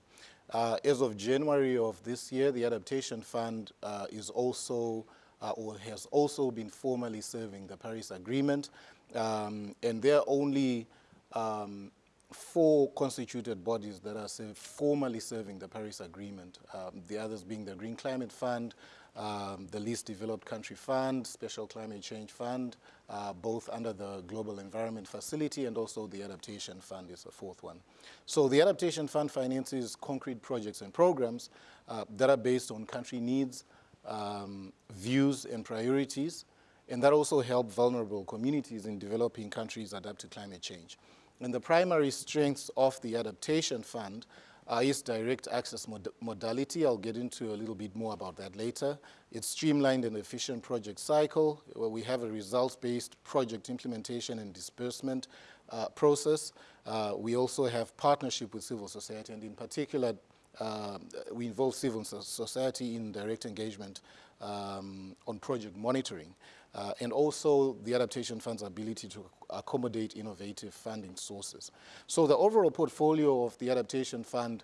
Uh, as of January of this year, the Adaptation Fund uh, is also uh, or has also been formally serving the Paris Agreement um, and there are only um, four constituted bodies that are formally serving the Paris Agreement, um, the others being the Green Climate Fund, um, the Least Developed Country Fund, Special Climate Change Fund, uh, both under the Global Environment Facility and also the Adaptation Fund is the fourth one. So the Adaptation Fund finances concrete projects and programs uh, that are based on country needs, um, views and priorities, and that also help vulnerable communities in developing countries adapt to climate change. And the primary strengths of the Adaptation Fund uh, is direct access mod modality. I'll get into a little bit more about that later. It's streamlined and efficient project cycle where we have a results-based project implementation and disbursement uh, process. Uh, we also have partnership with civil society and in particular uh, we involve civil society in direct engagement um, on project monitoring uh, and also the Adaptation Fund's ability to accommodate innovative funding sources. So the overall portfolio of the Adaptation Fund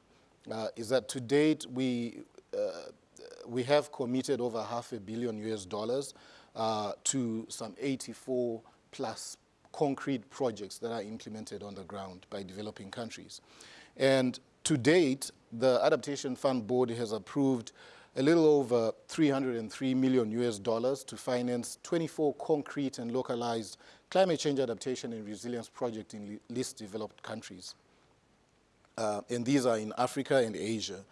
uh, is that to date we, uh, we have committed over half a billion US dollars uh, to some 84 plus concrete projects that are implemented on the ground by developing countries. And to date, the Adaptation Fund Board has approved a little over 303 million US dollars to finance 24 concrete and localized climate change adaptation and resilience projects in least developed countries. Uh, and these are in Africa and Asia.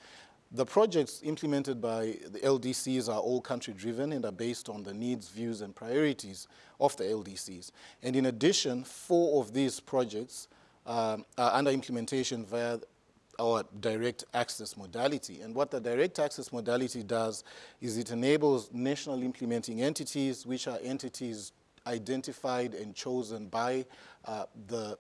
The projects implemented by the LDCs are all country driven and are based on the needs, views, and priorities of the LDCs. And in addition, four of these projects um, are under implementation via our direct access modality. And what the direct access modality does is it enables national implementing entities, which are entities identified and chosen by uh, the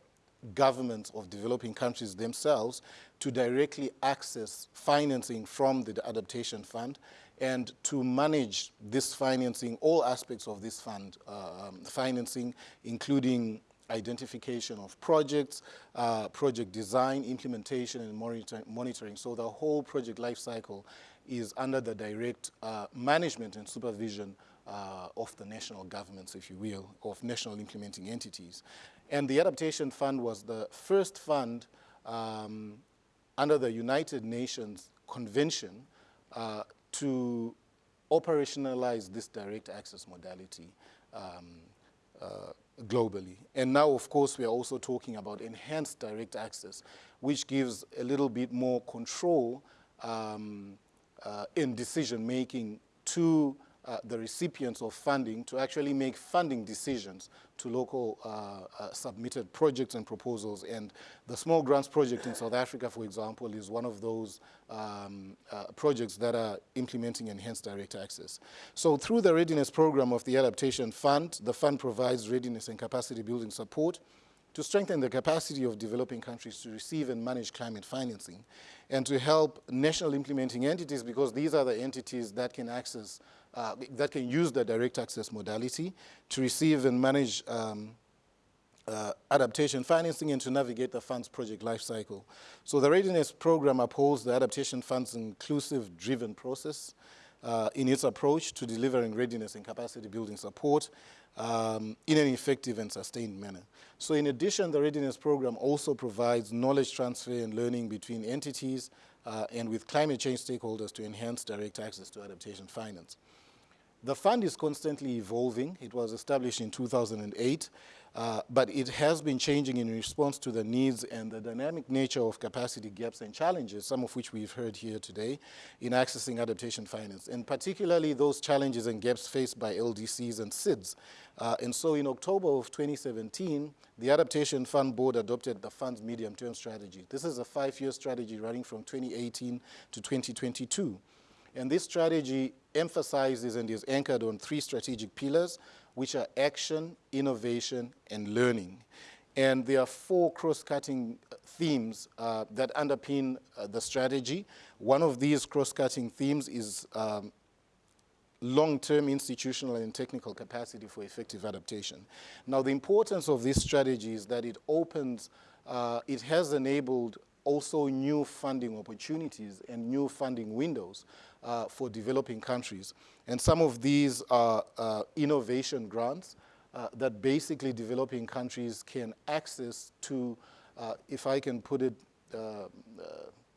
governments of developing countries themselves to directly access financing from the adaptation fund and to manage this financing, all aspects of this fund uh, um, financing, including identification of projects, uh, project design, implementation, and monitor monitoring. So the whole project lifecycle is under the direct uh, management and supervision uh, of the national governments, if you will, of national implementing entities. And the Adaptation Fund was the first fund um, under the United Nations Convention uh, to operationalize this direct access modality um, uh, globally. And now, of course, we are also talking about enhanced direct access, which gives a little bit more control um, uh, in decision making to uh, the recipients of funding to actually make funding decisions to local uh, uh, submitted projects and proposals. And the Small Grants Project in South Africa, for example, is one of those um, uh, projects that are implementing enhanced direct access. So through the readiness program of the Adaptation Fund, the fund provides readiness and capacity building support to strengthen the capacity of developing countries to receive and manage climate financing and to help national implementing entities because these are the entities that can access uh, that can use the direct access modality to receive and manage um, uh, adaptation financing and to navigate the fund's project lifecycle. So the readiness program upholds the adaptation fund's inclusive driven process uh, in its approach to delivering readiness and capacity building support um, in an effective and sustained manner. So in addition, the readiness program also provides knowledge transfer and learning between entities uh, and with climate change stakeholders to enhance direct access to adaptation finance. The fund is constantly evolving. It was established in 2008, uh, but it has been changing in response to the needs and the dynamic nature of capacity gaps and challenges, some of which we've heard here today, in accessing adaptation finance, and particularly those challenges and gaps faced by LDCs and SIDS. Uh, and so in October of 2017, the Adaptation Fund Board adopted the fund's medium-term strategy. This is a five-year strategy running from 2018 to 2022. And this strategy emphasizes and is anchored on three strategic pillars, which are action, innovation, and learning. And there are four cross-cutting themes uh, that underpin uh, the strategy. One of these cross-cutting themes is um, long-term institutional and technical capacity for effective adaptation. Now, the importance of this strategy is that it opens, uh, it has enabled also new funding opportunities and new funding windows uh, for developing countries. And some of these are uh, innovation grants uh, that basically developing countries can access to, uh, if I can put it uh,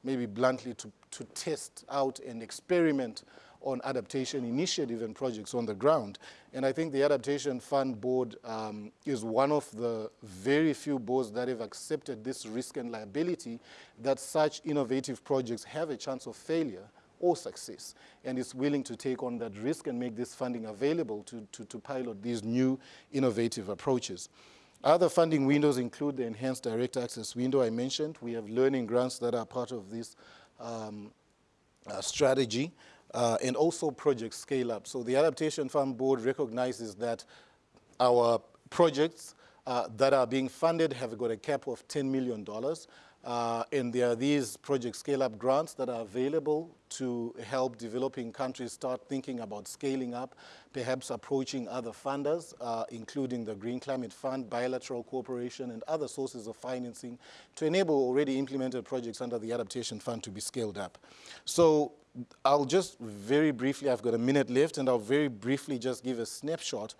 maybe bluntly, to, to test out and experiment on adaptation initiative and projects on the ground. And I think the Adaptation Fund Board um, is one of the very few boards that have accepted this risk and liability that such innovative projects have a chance of failure or success, and is willing to take on that risk and make this funding available to, to, to pilot these new innovative approaches. Other funding windows include the enhanced direct access window I mentioned. We have learning grants that are part of this um, uh, strategy uh, and also project scale up. So the Adaptation Fund Board recognizes that our projects uh, that are being funded have got a cap of $10 million. Uh, and there are these project scale-up grants that are available to help developing countries start thinking about scaling up, perhaps approaching other funders, uh, including the Green Climate Fund, bilateral cooperation, and other sources of financing to enable already implemented projects under the Adaptation Fund to be scaled up. So I'll just very briefly, I've got a minute left, and I'll very briefly just give a snapshot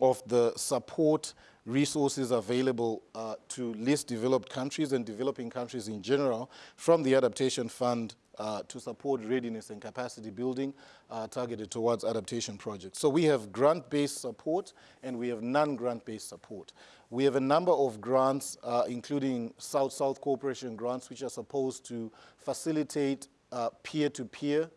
of the support resources available uh, to least developed countries and developing countries in general from the Adaptation Fund uh, to support readiness and capacity building uh, targeted towards adaptation projects. So we have grant-based support and we have non-grant-based support. We have a number of grants, uh, including South-South cooperation grants, which are supposed to facilitate uh, peer-to-peer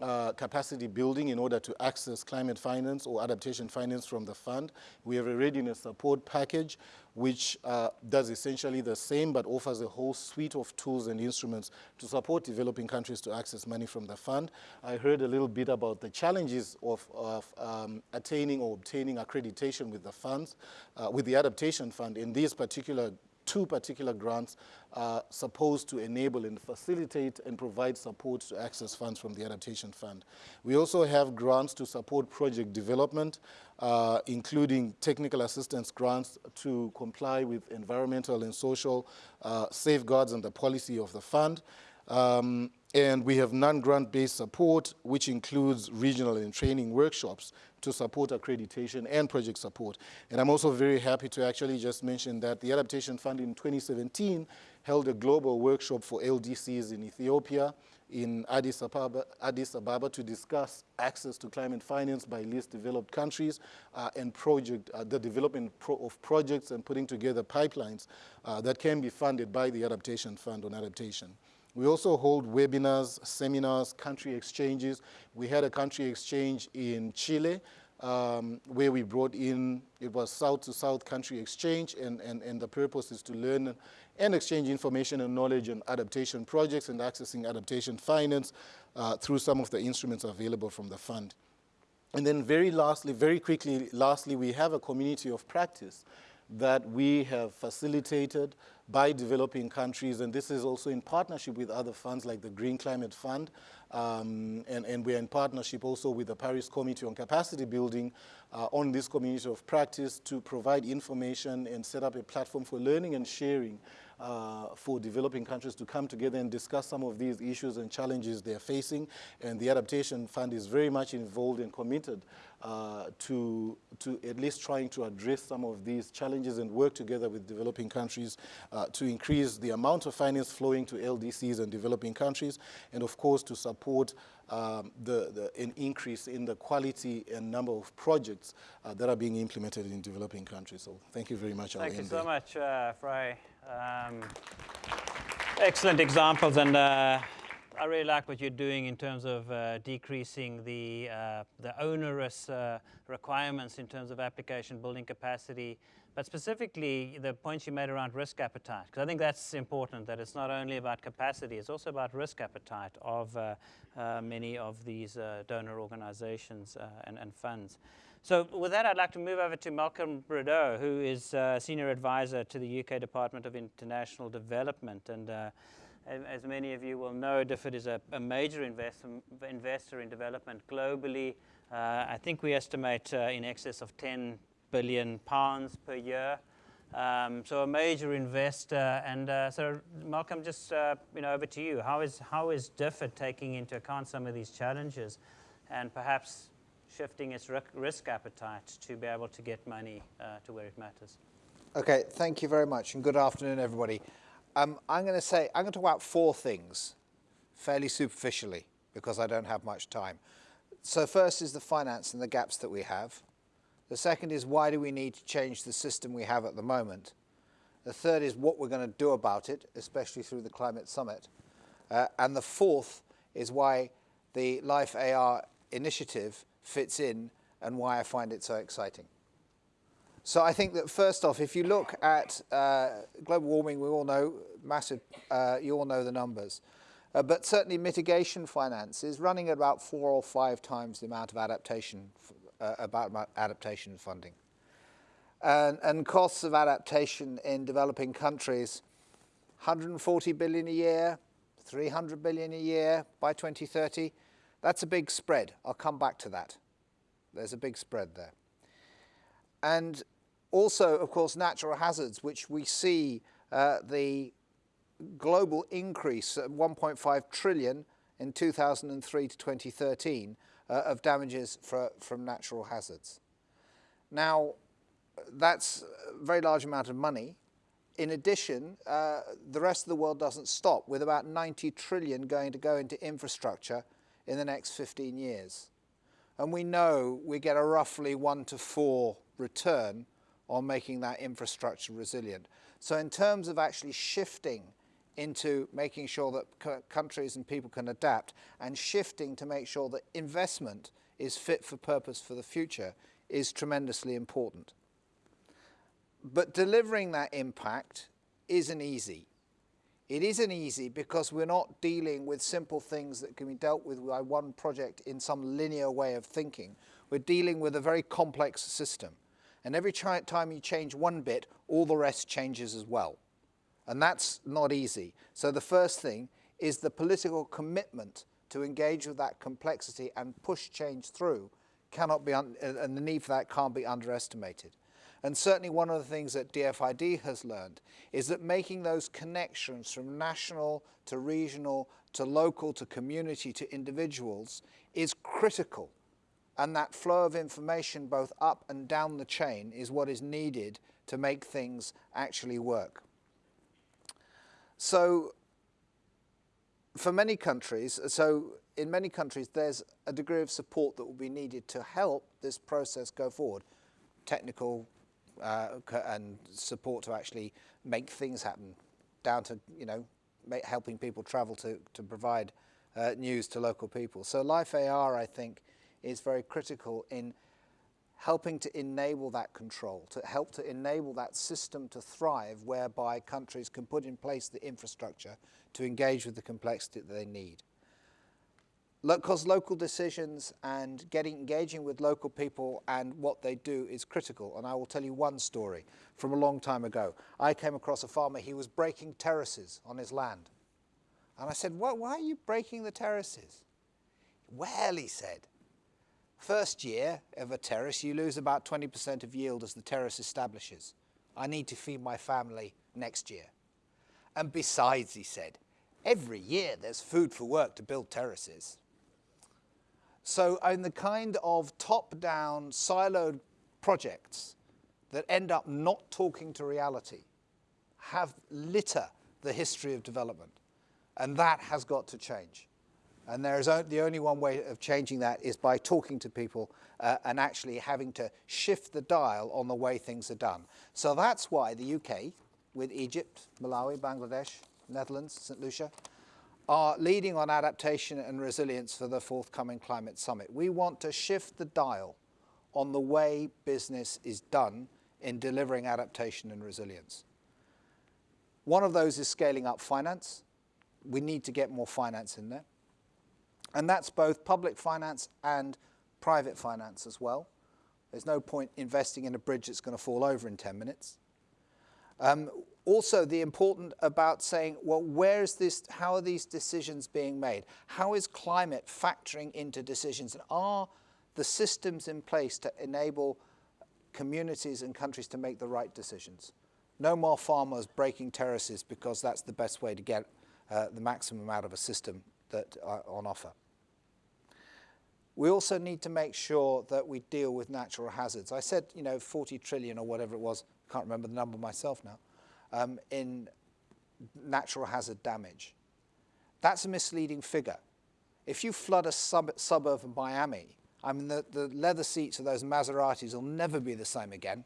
uh, capacity building in order to access climate finance or adaptation finance from the fund. We have a readiness support package which uh, does essentially the same but offers a whole suite of tools and instruments to support developing countries to access money from the fund. I heard a little bit about the challenges of, of um, attaining or obtaining accreditation with the funds, uh, with the adaptation fund. In these particular two particular grants are supposed to enable and facilitate and provide support to access funds from the Adaptation Fund. We also have grants to support project development, uh, including technical assistance grants to comply with environmental and social uh, safeguards and the policy of the fund. Um, and we have non-grant based support, which includes regional and training workshops to support accreditation and project support. And I'm also very happy to actually just mention that the Adaptation Fund in 2017 held a global workshop for LDCs in Ethiopia, in Addis Ababa, Addis Ababa to discuss access to climate finance by least developed countries uh, and project, uh, the development pro of projects and putting together pipelines uh, that can be funded by the Adaptation Fund on adaptation. We also hold webinars, seminars, country exchanges. We had a country exchange in Chile um, where we brought in, it was South to South country exchange and, and, and the purpose is to learn and exchange information and knowledge on adaptation projects and accessing adaptation finance uh, through some of the instruments available from the fund. And then very lastly, very quickly, lastly, we have a community of practice that we have facilitated by developing countries, and this is also in partnership with other funds like the Green Climate Fund, um, and, and, we're in partnership also with the Paris Committee on Capacity Building uh, on this community of practice to provide information and set up a platform for learning and sharing uh, for developing countries to come together and discuss some of these issues and challenges they're facing. And the Adaptation Fund is very much involved and committed uh, to, to at least trying to address some of these challenges and work together with developing countries uh, to increase the amount of finance flowing to LDCs and developing countries, and of course to support um, the, the, an increase in the quality and number of projects uh, that are being implemented in developing countries. So thank you very much. Thank you so much, uh, Frey. Um, excellent examples, and uh, I really like what you're doing in terms of uh, decreasing the, uh, the onerous uh, requirements in terms of application building capacity, but specifically the points you made around risk appetite, because I think that's important, that it's not only about capacity, it's also about risk appetite of uh, uh, many of these donor organizations and, and funds. So with that, I'd like to move over to Malcolm Brado, who is uh, Senior Advisor to the UK Department of International Development. And uh, as many of you will know, DFID is a, a major invest investor in development globally. Uh, I think we estimate uh, in excess of 10 billion pounds per year. Um, so a major investor. And uh, so Malcolm, just uh, you know, over to you. How is, how is DFID taking into account some of these challenges and perhaps shifting its risk appetite to be able to get money uh, to where it matters. Okay, thank you very much, and good afternoon, everybody. Um, I'm going to say, I'm going to talk about four things, fairly superficially, because I don't have much time. So first is the finance and the gaps that we have. The second is why do we need to change the system we have at the moment. The third is what we're going to do about it, especially through the Climate Summit. Uh, and the fourth is why the Life AR initiative fits in and why I find it so exciting. So I think that first off, if you look at uh, global warming, we all know massive, uh, you all know the numbers. Uh, but certainly mitigation finance is running at about four or five times the amount of adaptation, uh, about adaptation funding. And, and costs of adaptation in developing countries, 140 billion a year, 300 billion a year by 2030. That's a big spread. I'll come back to that. There's a big spread there. And also, of course, natural hazards, which we see uh, the global increase at 1.5 trillion in 2003 to 2013 uh, of damages for, from natural hazards. Now, that's a very large amount of money. in addition, uh, the rest of the world doesn't stop, with about 90 trillion going to go into infrastructure in the next 15 years. And we know we get a roughly one to four return on making that infrastructure resilient. So in terms of actually shifting into making sure that countries and people can adapt and shifting to make sure that investment is fit for purpose for the future is tremendously important. But delivering that impact isn't easy. It isn't easy because we're not dealing with simple things that can be dealt with by one project in some linear way of thinking. We're dealing with a very complex system. And every time you change one bit, all the rest changes as well. And that's not easy. So the first thing is the political commitment to engage with that complexity and push change through cannot be, uh, and the need for that can't be underestimated. And certainly one of the things that DFID has learned is that making those connections from national to regional to local to community to individuals is critical. And that flow of information both up and down the chain is what is needed to make things actually work. So for many countries, so in many countries, there's a degree of support that will be needed to help this process go forward. Technical uh, and support to actually make things happen, down to, you know, helping people travel to, to provide uh, news to local people. So Life AR, I think, is very critical in helping to enable that control, to help to enable that system to thrive whereby countries can put in place the infrastructure to engage with the complexity that they need. Because local decisions and getting engaging with local people and what they do is critical. And I will tell you one story from a long time ago. I came across a farmer, he was breaking terraces on his land. And I said, why are you breaking the terraces? Well, he said, First year of a terrace, you lose about 20% of yield as the terrace establishes. I need to feed my family next year. And besides, he said, every year there's food for work to build terraces. So in the kind of top-down siloed projects that end up not talking to reality have litter the history of development. And that has got to change. And there is the only one way of changing that is by talking to people uh, and actually having to shift the dial on the way things are done. So that's why the UK, with Egypt, Malawi, Bangladesh, Netherlands, St. Lucia, are leading on adaptation and resilience for the forthcoming climate summit. We want to shift the dial on the way business is done in delivering adaptation and resilience. One of those is scaling up finance. We need to get more finance in there. And that's both public finance and private finance as well. There's no point investing in a bridge that's going to fall over in 10 minutes. Um, also, the important about saying, well, where is this, how are these decisions being made? How is climate factoring into decisions? And are the systems in place to enable communities and countries to make the right decisions? No more farmers breaking terraces because that's the best way to get uh, the maximum out of a system that are on offer. We also need to make sure that we deal with natural hazards. I said, you know, 40 trillion or whatever it was, I can't remember the number myself now, um, in natural hazard damage. That's a misleading figure. If you flood a sub suburb of Miami, I mean, the, the leather seats of those Maseratis will never be the same again,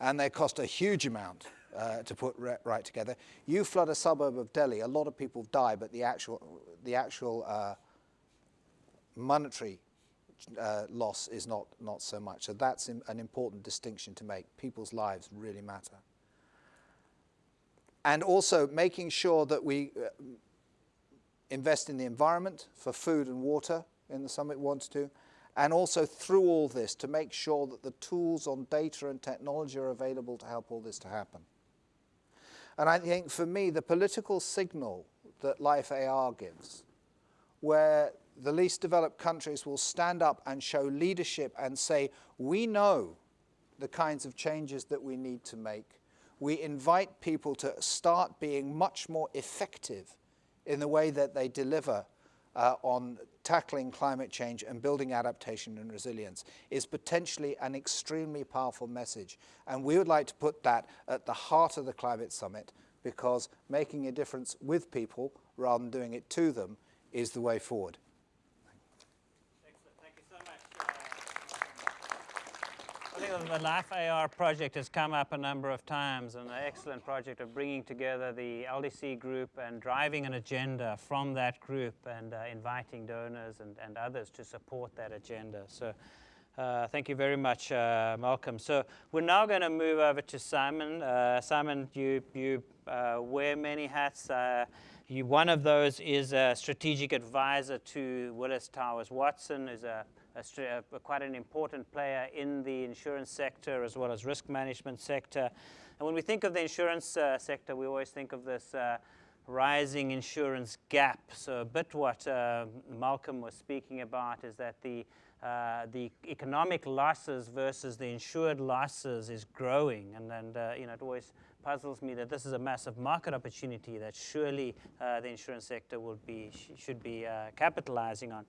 and they cost a huge amount uh, to put right together. You flood a suburb of Delhi, a lot of people die, but the actual, the actual uh, monetary uh, loss is not, not so much. So that's an important distinction to make. People's lives really matter. And also making sure that we uh, invest in the environment for food and water in the summit wants to, and also through all this to make sure that the tools on data and technology are available to help all this to happen. And I think for me, the political signal that Life AR gives, where the least developed countries will stand up and show leadership and say, we know the kinds of changes that we need to make. We invite people to start being much more effective in the way that they deliver uh, on tackling climate change and building adaptation and resilience is potentially an extremely powerful message. And we would like to put that at the heart of the climate summit because making a difference with people rather than doing it to them is the way forward. Excellent. Thank you so much. Uh, I think the Life AR project has come up a number of times, and an excellent project of bringing together the LDC group and driving an agenda from that group and uh, inviting donors and, and others to support that agenda. So uh, thank you very much, uh, Malcolm. So we're now going to move over to Simon. Uh, Simon, you, you uh, wear many hats. Uh, you, one of those is a strategic advisor to Willis Towers Watson, is a, a, quite an important player in the insurance sector as well as risk management sector. And when we think of the insurance uh, sector, we always think of this uh, rising insurance gap. So a bit what uh, Malcolm was speaking about is that the uh, the economic losses versus the insured losses is growing, and, and uh, you know it always puzzles me that this is a massive market opportunity that surely uh, the insurance sector will be, sh should be uh, capitalizing on.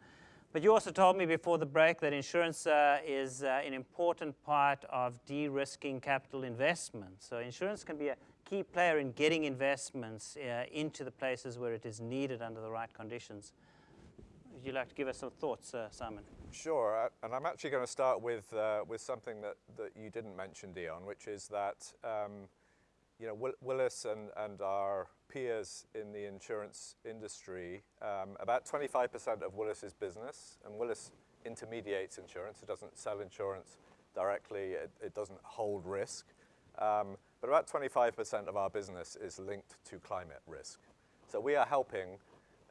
But you also told me before the break that insurance uh, is uh, an important part of de-risking capital investment. So insurance can be a key player in getting investments uh, into the places where it is needed under the right conditions. Would you like to give us some thoughts, uh, Simon? Sure, and I'm actually going to start with, with something that, that you didn't mention, Deon, which is that um, you know, Willis and, and our peers in the insurance industry, um, about 25% of Willis's business, and Willis intermediates insurance, it doesn't sell insurance directly, it, it doesn't hold risk, um, but about 25% of our business is linked to climate risk. So we are helping,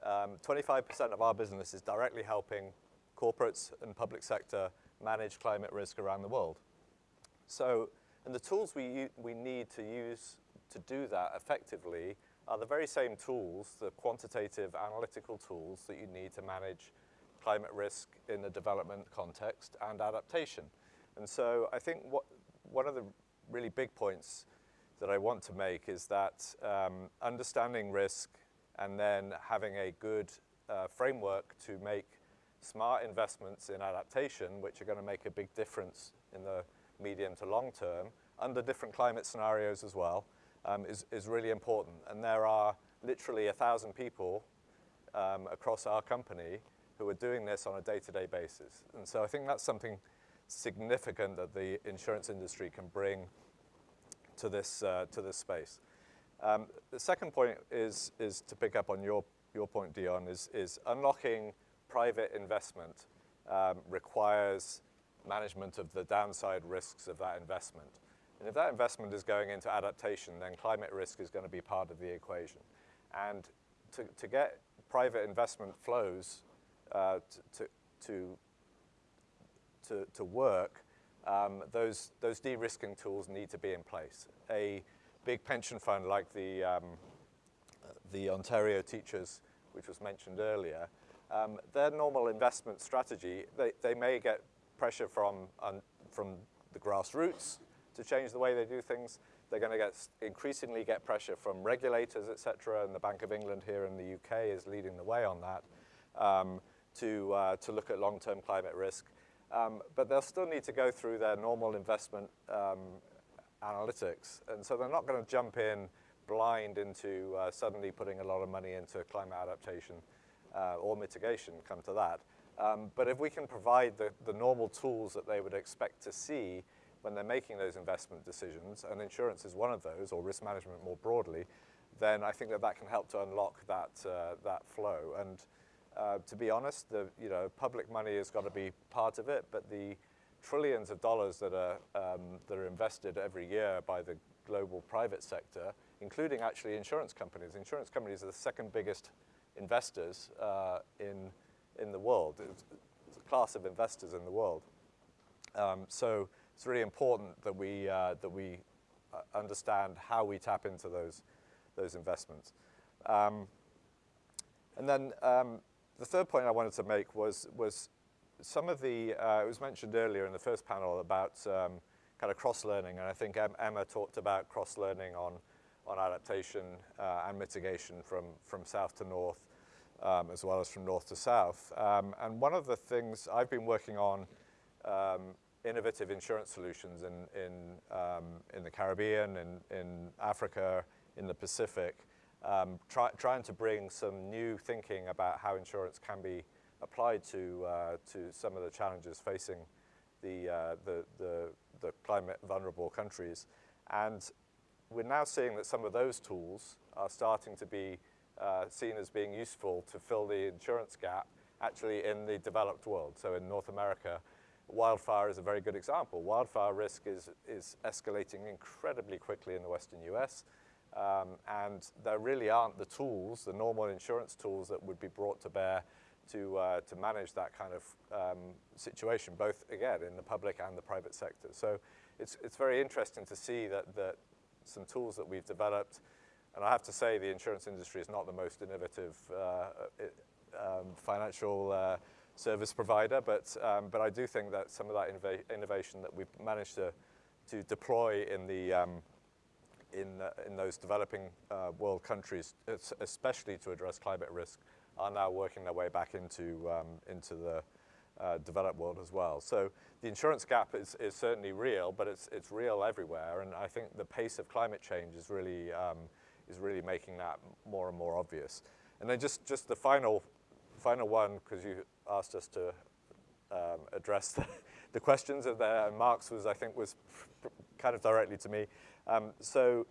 25% um, of our business is directly helping corporates and public sector manage climate risk around the world. So and the tools we, we need to use to do that effectively are the very same tools, the quantitative analytical tools that you need to manage climate risk in the development context and adaptation. And so I think what, one of the really big points that I want to make is that um, understanding risk and then having a good uh, framework to make smart investments in adaptation, which are going to make a big difference in the medium to long term, under different climate scenarios as well, um, is, is really important. And there are literally a thousand people um, across our company who are doing this on a day-to-day -day basis. And so I think that's something significant that the insurance industry can bring to this, uh, to this space. Um, the second point is, is to pick up on your, your point, Deon, is, is unlocking private investment um, requires management of the downside risks of that investment. And if that investment is going into adaptation, then climate risk is going to be part of the equation. And to, to get private investment flows uh, to, to, to, to, work, um, those, those de-risking tools need to be in place. A big pension fund like the, um, the Ontario Teachers, which was mentioned earlier, um, their normal investment strategy, they, they may get pressure from, um, from the grassroots to change the way they do things. They're going to get increasingly get pressure from regulators, et cetera, and the Bank of England here in the UK is leading the way on that um, to, uh, to look at long-term climate risk. Um, but they'll still need to go through their normal investment um, analytics. And so they're not going to jump in blind into uh, suddenly putting a lot of money into climate adaptation uh, or mitigation, come to that. Um, but if we can provide the, the normal tools that they would expect to see when they're making those investment decisions, and insurance is one of those, or risk management more broadly, then I think that that can help to unlock that, uh, that flow. And uh, to be honest, the you know, public money has got to be part of it, but the trillions of dollars that are, um, that are invested every year by the global private sector, including actually insurance companies. Insurance companies are the second biggest investors uh, in in the world. It's, a class of investors in the world. Um, so it's really important that we, uh, that we uh, understand how we tap into those, those investments. Um, and then um, the third point I wanted to make was, was some of the, uh, it was mentioned earlier in the first panel about um, kind of cross-learning, and I think Emma talked about cross-learning on, on adaptation uh, and mitigation from, from south to north. Um, as well as from north to south. Um, and one of the things I've been working on um, innovative insurance solutions in, in, um, in the Caribbean, in, in Africa, in the Pacific, um, try, trying to bring some new thinking about how insurance can be applied to, uh, to some of the challenges facing the, uh, the, the, the climate vulnerable countries. And we're now seeing that some of those tools are starting to be uh, seen as being useful to fill the insurance gap actually in the developed world. So in North America, wildfire is a very good example. Wildfire risk is, is escalating incredibly quickly in the western US. Um, and there really aren't the tools, the normal insurance tools that would be brought to bear to, uh, to manage that kind of um, situation, both, again, in the public and the private sector. So it's, it's very interesting to see that, that some tools that we've developed, and I have to say the insurance industry is not the most innovative uh, um, financial uh, service provider, but, um, but I do think that some of that innova innovation that we've managed to, to deploy in, the, um, in, uh, in those developing uh, world countries, especially to address climate risk, are now working their way back into, um, into the uh, developed world as well. So the insurance gap is, is certainly real, but it's, it's real everywhere, and I think the pace of climate change is really, um, is really making that more and more obvious. And then just, just the final, final one, because you asked us to um, address the, (laughs) the questions of there, and Mark's was, I think, was kind of directly to me. Um, so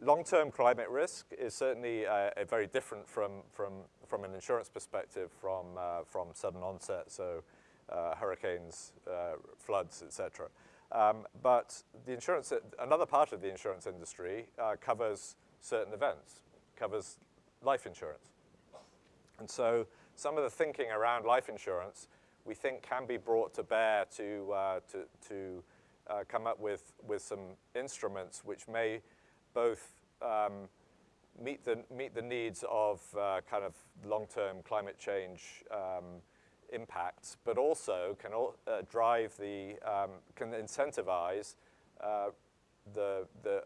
long-term climate risk is certainly uh, very different from, from, from an insurance perspective from, uh, from sudden onset, so uh, hurricanes, uh, floods, etc. Um, but the insurance, another part of the insurance industry uh, covers certain events, covers life insurance. And so some of the thinking around life insurance we think can be brought to bear to, uh, to, to uh, come up with, with some instruments which may both um, meet, the, meet the needs of uh, kind of long-term climate change um, impacts, but also can uh, drive the, um, can incentivize uh, the, the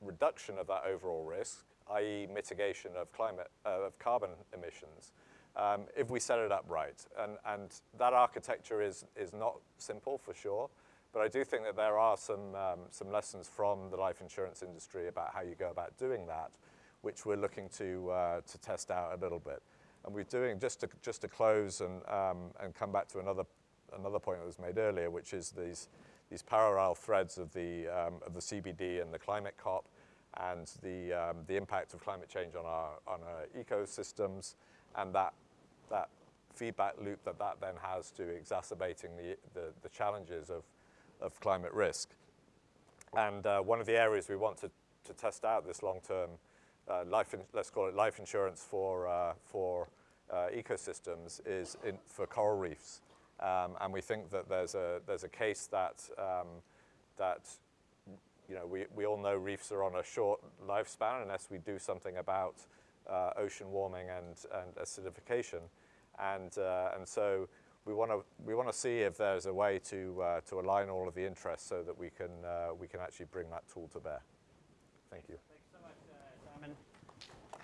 reduction of that overall risk, i.e. mitigation of climate, uh, of carbon emissions, um, if we set it up right. And, and that architecture is, is not simple for sure, but I do think that there are some, um, some lessons from the life insurance industry about how you go about doing that, which we're looking to, uh, to test out a little bit. And we're doing, just to, just to close and, um, and come back to another, another point that was made earlier, which is these, these parallel threads of the, um, of the CBD and the climate COP and the, um, the impact of climate change on our, on our ecosystems and that, that feedback loop that that then has to exacerbating the, the, the challenges of, of climate risk. And uh, one of the areas we want to, to test out this long-term uh, life, let's call it life insurance for, uh, for uh, ecosystems is in, for coral reefs. Um, and we think that there's a, there's a case that, um, that you know, we, we all know reefs are on a short lifespan unless we do something about uh, ocean warming and, and acidification. And, uh, and so we want to we want to see if there's a way to uh, to align all of the interests so that we can uh, we can actually bring that tool to bear. Thank you. Thanks so much, uh, Simon.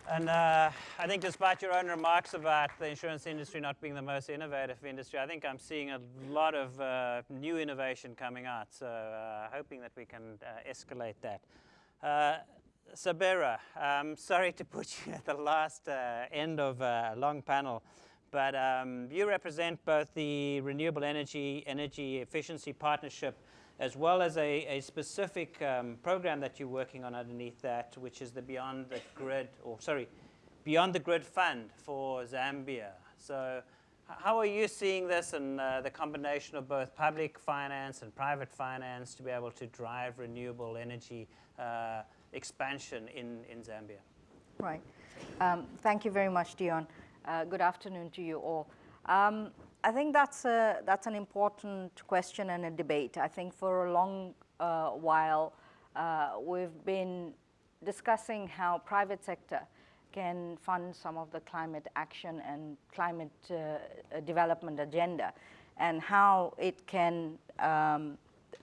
And uh, I think despite your own remarks about the insurance industry not being the most innovative industry, I think I'm seeing a lot of uh, new innovation coming out. So uh, hoping that we can escalate that. Sabera, I'm sorry to put you (laughs) at the last end of a long panel. But um, you represent both the Renewable Energy Energy Efficiency Partnership as well as a, a specific um, program that you're working on underneath that, which is the Beyond the Grid, or sorry, Beyond the Grid Fund for Zambia. So how are you seeing this and uh, the combination of both public finance and private finance to be able to drive renewable energy uh, expansion in, in Zambia? Right. Um, thank you very much, Deon. Uh, good afternoon to you all. Um, I think that's, a, that's an important question and a debate. I think for a long uh, while, uh, we've been discussing how private sector can fund some of the climate action and climate uh, development agenda and how it can um,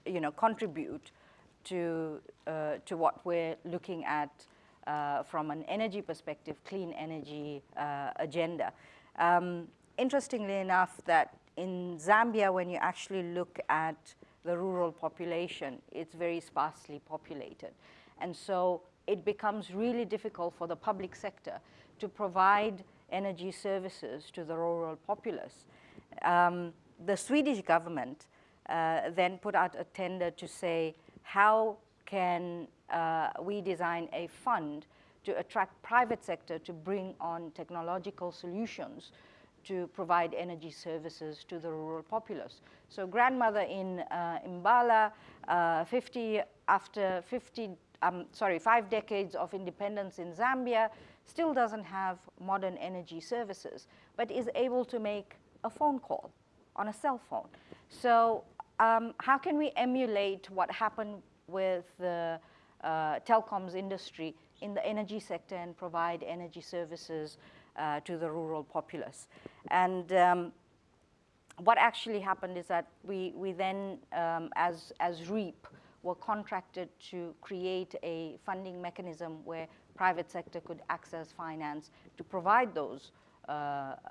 you know, contribute to, uh, to what we're looking at uh, from an energy perspective, clean energy uh, agenda. Um, interestingly enough, that in Zambia, when you actually look at the rural population, it's very sparsely populated. And so it becomes really difficult for the public sector to provide energy services to the rural populace. Um, the Swedish government uh, then put out a tender to say how can uh, we design a fund to attract private sector to bring on technological solutions to provide energy services to the rural populace. So grandmother in uh, Imbala, uh, 50 after 50, um, sorry, five decades of independence in Zambia, still doesn't have modern energy services, but is able to make a phone call on a cell phone. So um, how can we emulate what happened with the uh, telecoms industry in the energy sector and provide energy services uh, to the rural populace? And um, what actually happened is that we, we then, um, as, as REEEP, were contracted to create a funding mechanism where private sector could access finance to provide those uh,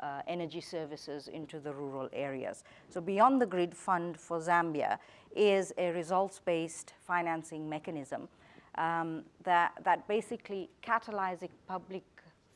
uh, energy services into the rural areas. So beyond the grid fund for Zambia is a results-based financing mechanism um, that, that basically catalyzes public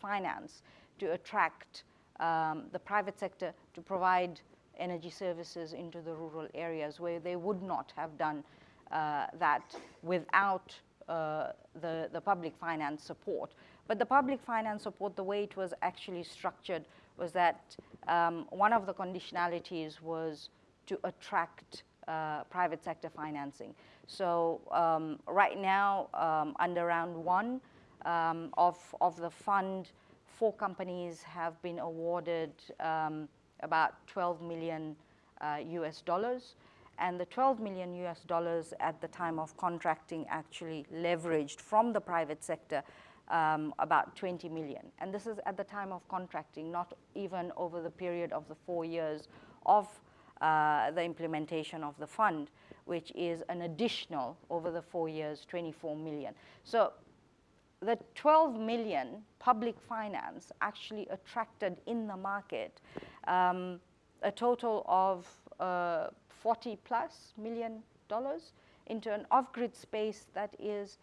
finance to attract um, the private sector to provide energy services into the rural areas where they would not have done uh, that without uh, the, the public finance support. But the public finance support, the way it was actually structured was that um, one of the conditionalities was to attract uh, private sector financing. So um, right now, um, under round one um, of, of the fund, four companies have been awarded um, about 12 million uh, US dollars. And the 12 million US dollars at the time of contracting actually leveraged from the private sector um, about 20 million. And this is at the time of contracting, not even over the period of the four years of uh, the implementation of the fund, which is an additional, over the four years, 24 million. So the 12 million public finance actually attracted in the market um, a total of uh, 40 plus million dollars into an off-grid space that is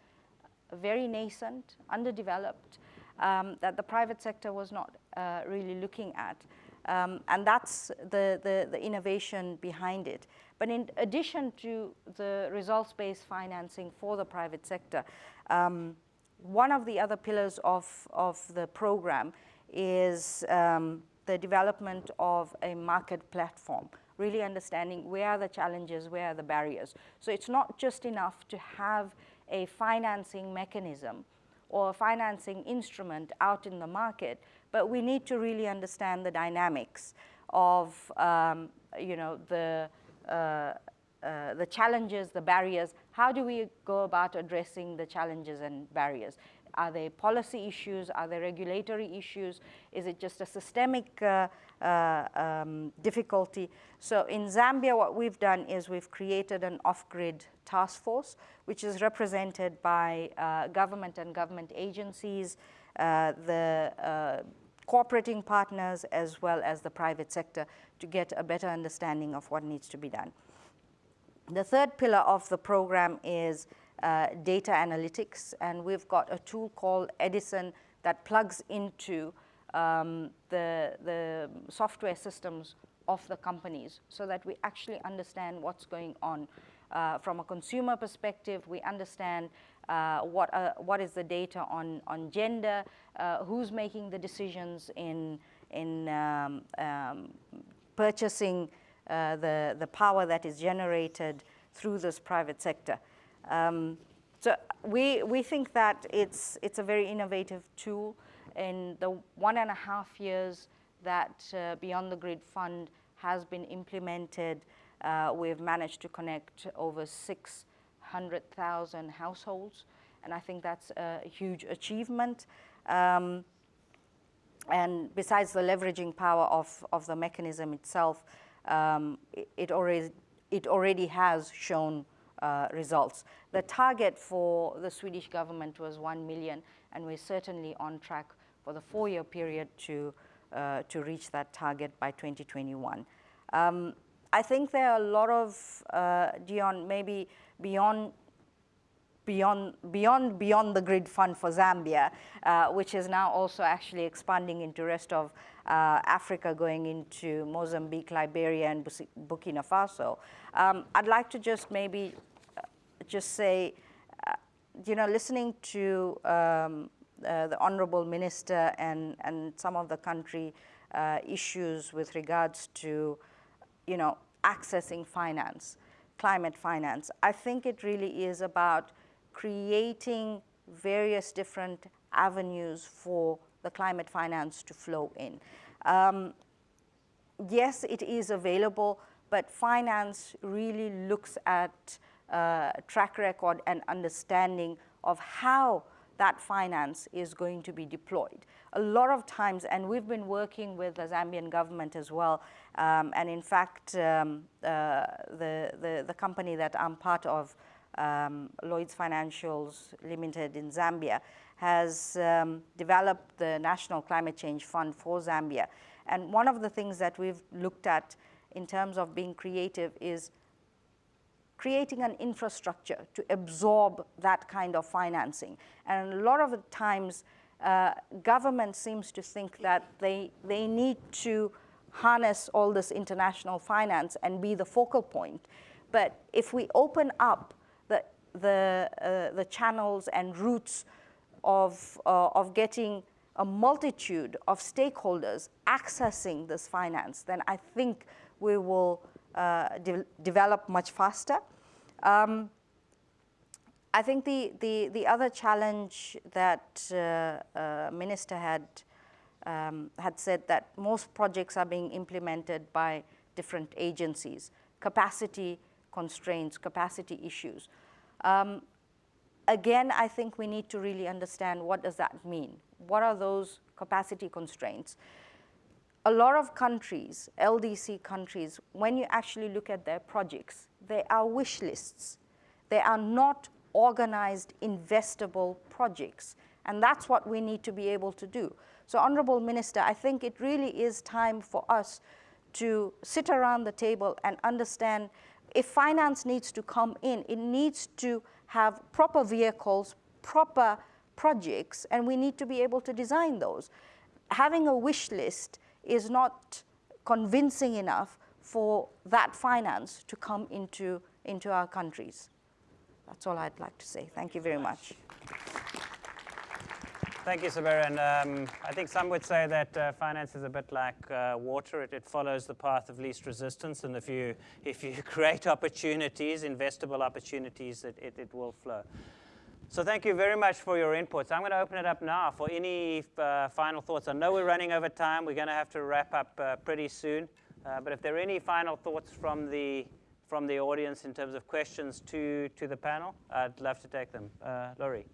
very nascent, underdeveloped, um, that the private sector was not uh, really looking at. Um, and that's the, the, the, innovation behind it. But in addition to the results-based financing for the private sector, um, one of the other pillars of, of the program is um, the development of a market platform, really understanding where are the challenges, where are the barriers. So it's not just enough to have a financing mechanism or a financing instrument out in the market, but we need to really understand the dynamics of um, you know, the, uh, uh, the challenges, the barriers. How do we go about addressing the challenges and barriers? Are they policy issues? Are they regulatory issues? Is it just a systemic uh, uh, um, difficulty? So in Zambia, what we've done is we've created an off-grid task force, which is represented by uh, government and government agencies, uh, the uh, cooperating partners, as well as the private sector to get a better understanding of what needs to be done. The third pillar of the program is uh, data analytics, and we've got a tool called Edison that plugs into um, the, the software systems of the companies so that we actually understand what's going on. Uh, from a consumer perspective, we understand uh, what, uh, what is the data on, on gender, uh, who's making the decisions in, in um, um, purchasing uh, the, the power that is generated through this private sector. Um, so we, we think that it's, it's a very innovative tool. In the one and a half years that uh, Beyond the Grid Fund has been implemented, uh, we've managed to connect over 600,000 households. And I think that's a huge achievement. Um, and besides the leveraging power of, of the mechanism itself, um, it, already, it already has shown uh, results. The target for the Swedish government was 1 million, and we're certainly on track for the four-year period to, uh, to reach that target by 2021. Um, I think there are a lot of, uh, Deon, maybe beyond beyond, beyond, beyond the grid fund for Zambia, uh, which is now also actually expanding into rest of uh, Africa, going into Mozambique, Liberia, and Burkina Faso. Um, I'd like to just maybe uh, just say, uh, you know, listening to um, uh, the honorable minister and, and some of the country uh, issues with regards to, you know, accessing finance, climate finance. I think it really is about creating various different avenues for the climate finance to flow in. Um, yes, it is available, but finance really looks at uh, track record and understanding of how that finance is going to be deployed. A lot of times, and we've been working with the Zambian government as well, um, and in fact, um, uh, the, the, the, company that I'm part of, um, Lloyds Financials Limited in Zambia, has um, developed the National Climate Change Fund for Zambia. And one of the things that we've looked at in terms of being creative is creating an infrastructure to absorb that kind of financing. And a lot of the times, uh, government seems to think that they, they need to harness all this international finance and be the focal point. But if we open up the, uh, the channels and routes of, uh, of getting a multitude of stakeholders accessing this finance, then I think we will uh, de develop much faster. Um, I think the, the, the other challenge that uh, uh, Minister had, um, had said that most projects are being implemented by different agencies, capacity constraints, capacity issues. Um, again, I think we need to really understand what does that mean? What are those capacity constraints? A lot of countries, LDC countries, when you actually look at their projects, they are wish lists. They are not organized, investable projects. And that's what we need to be able to do. So Honorable Minister, I think it really is time for us to sit around the table and understand if finance needs to come in, it needs to have proper vehicles, proper projects, and we need to be able to design those. Having a wish list is not convincing enough for that finance to come into, into our countries. That's all I'd like to say. Thank you very much. Thank you, Sabera. And um, I think some would say that uh, finance is a bit like uh, water. It, it, follows the path of least resistance. And if you, if you (laughs) create opportunities, investable opportunities, it, it, it will flow. So thank you very much for your inputs. I'm going to open it up now for any uh, final thoughts. I know we're running over time. We're going to have to wrap up uh, pretty soon. Uh, but if there are any final thoughts from the, from the audience in terms of questions to, to the panel, I'd love to take them. Uh, Laurie.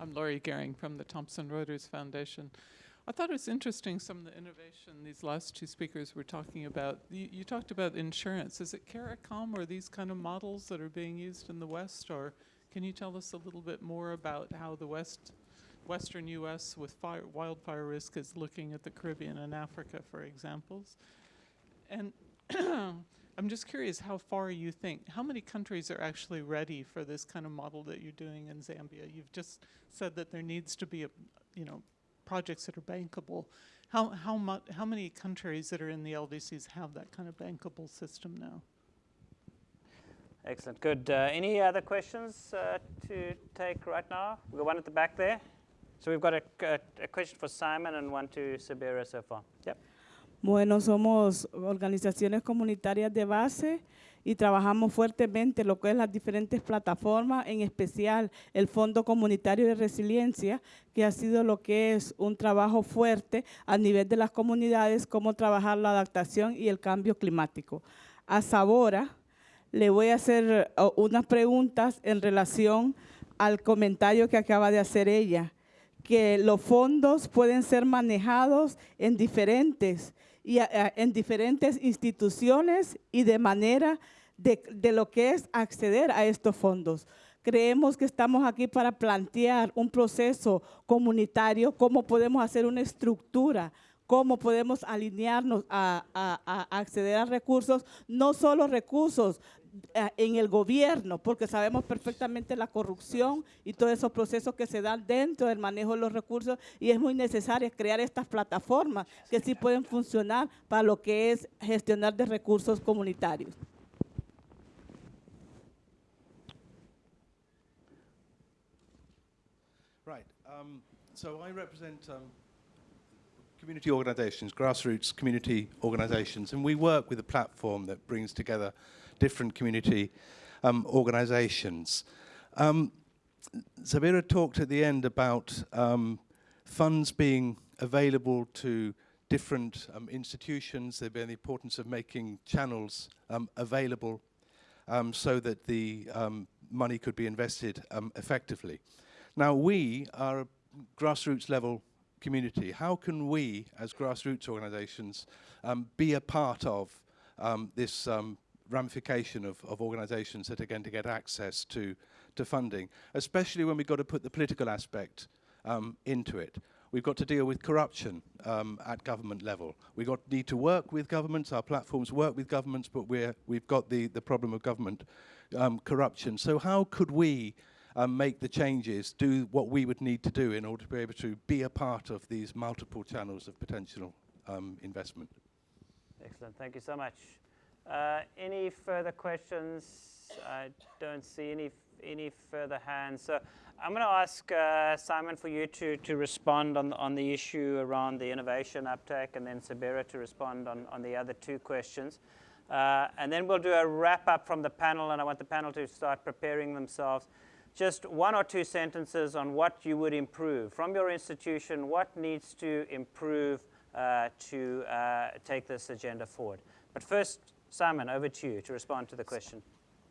I'm Laurie Goering from the Thomson Reuters Foundation. I thought it was interesting some of the innovation these last two speakers were talking about. You, you, talked about insurance. Is it CARICOM or these kind of models that are being used in the West? Or can you tell us a little bit more about how the West, Western U.S. with fire, wildfire risk is looking at the Caribbean and Africa, for examples? And (clears throat) I'm just curious how far you think, how many countries are actually ready for this kind of model that you're doing in Zambia? You've just said that there needs to be, a, you know, projects that are bankable. How, how, much, how many countries that are in the LDCs have that kind of bankable system now? Excellent, good. Uh, any other questions uh, to take right now? We've got one at the back there. So we've got a, a, a question for Simon and one to Sabera so far. Yep. Bueno, somos organizaciones comunitarias de base y trabajamos fuertemente lo que es las diferentes plataformas, en especial el Fondo Comunitario de Resiliencia, que ha sido lo que es un trabajo fuerte a nivel de las comunidades, cómo trabajar la adaptación y el cambio climático. A Sabora le voy a hacer unas preguntas en relación al comentario que acaba de hacer ella que los fondos pueden ser manejados en diferentes, y, en diferentes instituciones y de manera de, lo que es acceder a estos fondos. Creemos que estamos aquí para plantear un proceso comunitario, cómo podemos hacer una estructura, cómo podemos alinearnos a, a- acceder a recursos, no solo recursos en el gobierno, porque sabemos perfectamente la corrupción y todos esos procesos que se dan dentro del manejo de los recursos y es muy necesario crear estas plataformas que sí pueden funcionar para lo que es gestionar de recursos comunitarios. Um, community organisations, grassroots community organisations, and we work with a platform that brings together different community um, organisations. Um, Zabira talked at the end about um, funds being available to different um, institutions. There'd been the importance of making channels um, available um, so that the um, money could be invested effectively. Now, we are a grassroots level community. How can we, as grassroots organisations, um, be a part of um, this um, ramification of, of organisations that are going to get access to, to funding, especially when we've got to put the political aspect um, into it. We've got to deal with corruption um, at government level. We've got need to work with governments. Our platforms work with governments, but we're, we've got the, the problem of government um, corruption. So how could we um, make the changes, do what we would need to do in order to be able to be a part of these multiple channels of potential um, investment? Excellent, thank you so much. Uh, any further questions? I don't see any, any further hands. So I'm going to ask uh, Simon for you to, to respond on, on the issue around the innovation uptake and then Sabira to respond on, on the other two questions. Uh, and then we'll do a wrap up from the panel and I want the panel to start preparing themselves. Just one or two sentences on what you would improve from your institution, what needs to improve uh, to uh, take this agenda forward. But first, Simon, over to you to respond to the question.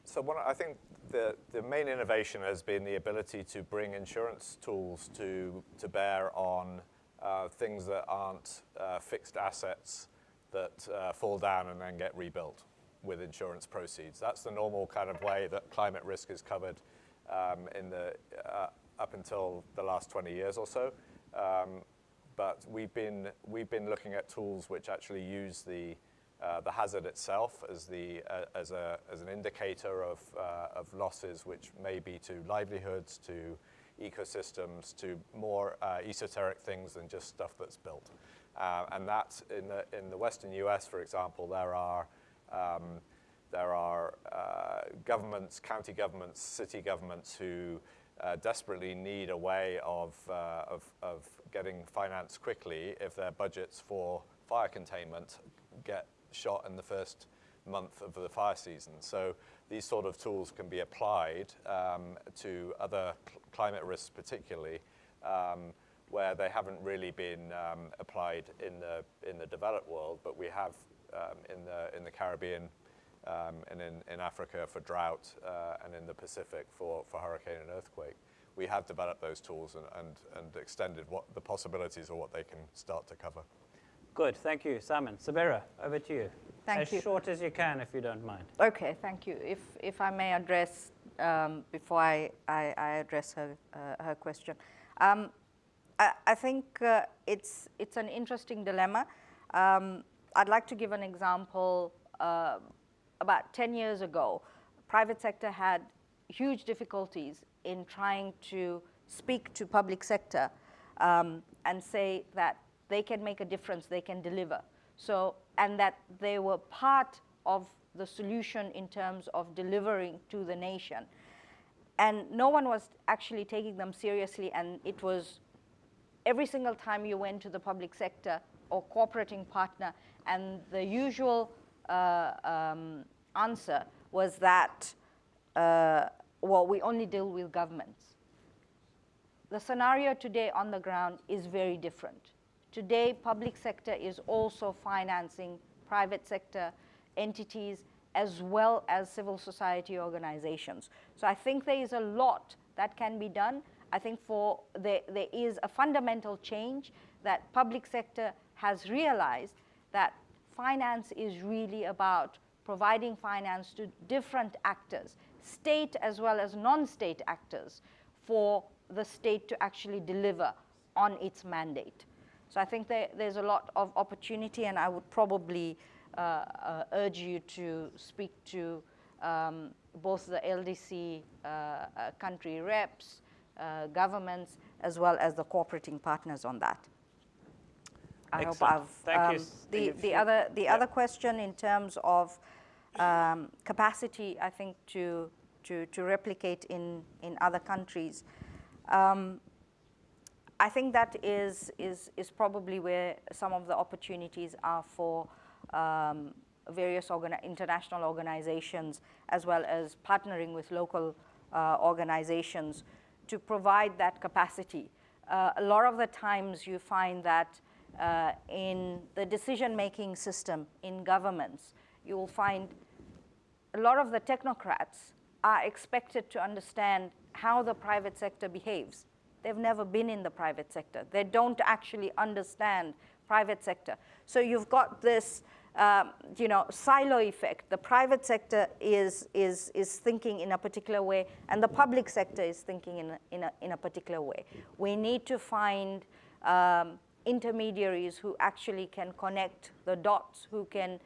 So one, I think the, the main innovation has been the ability to bring insurance tools to, to bear on uh, things that aren't uh, fixed assets that uh, fall down and then get rebuilt with insurance proceeds. That's the normal kind of way that climate risk is covered um, in the, uh, up until the last 20 years or so. Um, but we've been, we've been looking at tools which actually use the, uh, the hazard itself as, the, uh, as, a, as an indicator of, uh, of losses, which may be to livelihoods, to ecosystems, to more uh, esoteric things than just stuff that's built. Uh, and that, in the, in the Western US, for example, there are, um, there are uh, governments, county governments, city governments who uh, desperately need a way of, uh, of, of getting finance quickly if their budgets for fire containment get shot in the first month of the fire season. So these sort of tools can be applied um, to other cl climate risks particularly, um, where they haven't really been um, applied in the, in the developed world, but we have um, in, the, in the Caribbean um, and in, in Africa for drought uh, and in the Pacific for, for hurricane and earthquake. We have developed those tools and, and, and extended what the possibilities of what they can start to cover. Good, thank you, Simon. Sabira, over to you. Thank as you. short as you can, if you don't mind. Okay, thank you. If, if I may address, um, before I, I, I address her, uh, her question, um, I, I think uh, it's, it's an interesting dilemma. Um, I'd like to give an example. Uh, about 10 years ago, private sector had huge difficulties in trying to speak to public sector um, and say that they can make a difference, they can deliver. So, and that they were part of the solution in terms of delivering to the nation. And no one was actually taking them seriously, and it was every single time you went to the public sector or cooperating partner, and the usual um, answer was that, uh, well, we only deal with governments. The scenario today on the ground is very different. Today, public sector is also financing private sector entities as well as civil society organizations. So I think there is a lot that can be done. I think for there, there is a fundamental change that public sector has realized that finance is really about providing finance to different actors, state as well as non-state actors, for the state to actually deliver on its mandate. So I think there, there's a lot of opportunity, and I would probably uh, uh, urge you to speak to um, both the LDC uh, uh, country reps, uh, governments, as well as the cooperating partners on that. I Excellent. hope I've Thank um, Thank the you. the other the other question in terms of um, capacity, I think to to to replicate in in other countries. Um, I think that is is is probably where some of the opportunities are for um, various organi international organizations as well as partnering with local uh, organizations to provide that capacity. Uh, a lot of the times you find that uh, in the decision-making system in governments, you will find a lot of the technocrats are expected to understand how the private sector behaves. They've never been in the private sector. They don't actually understand private sector. So you've got this um, you know, silo effect. The private sector is, is, is thinking in a particular way, and the public sector is thinking in a, in a, in a particular way. We need to find um, intermediaries who actually can connect the dots, who can,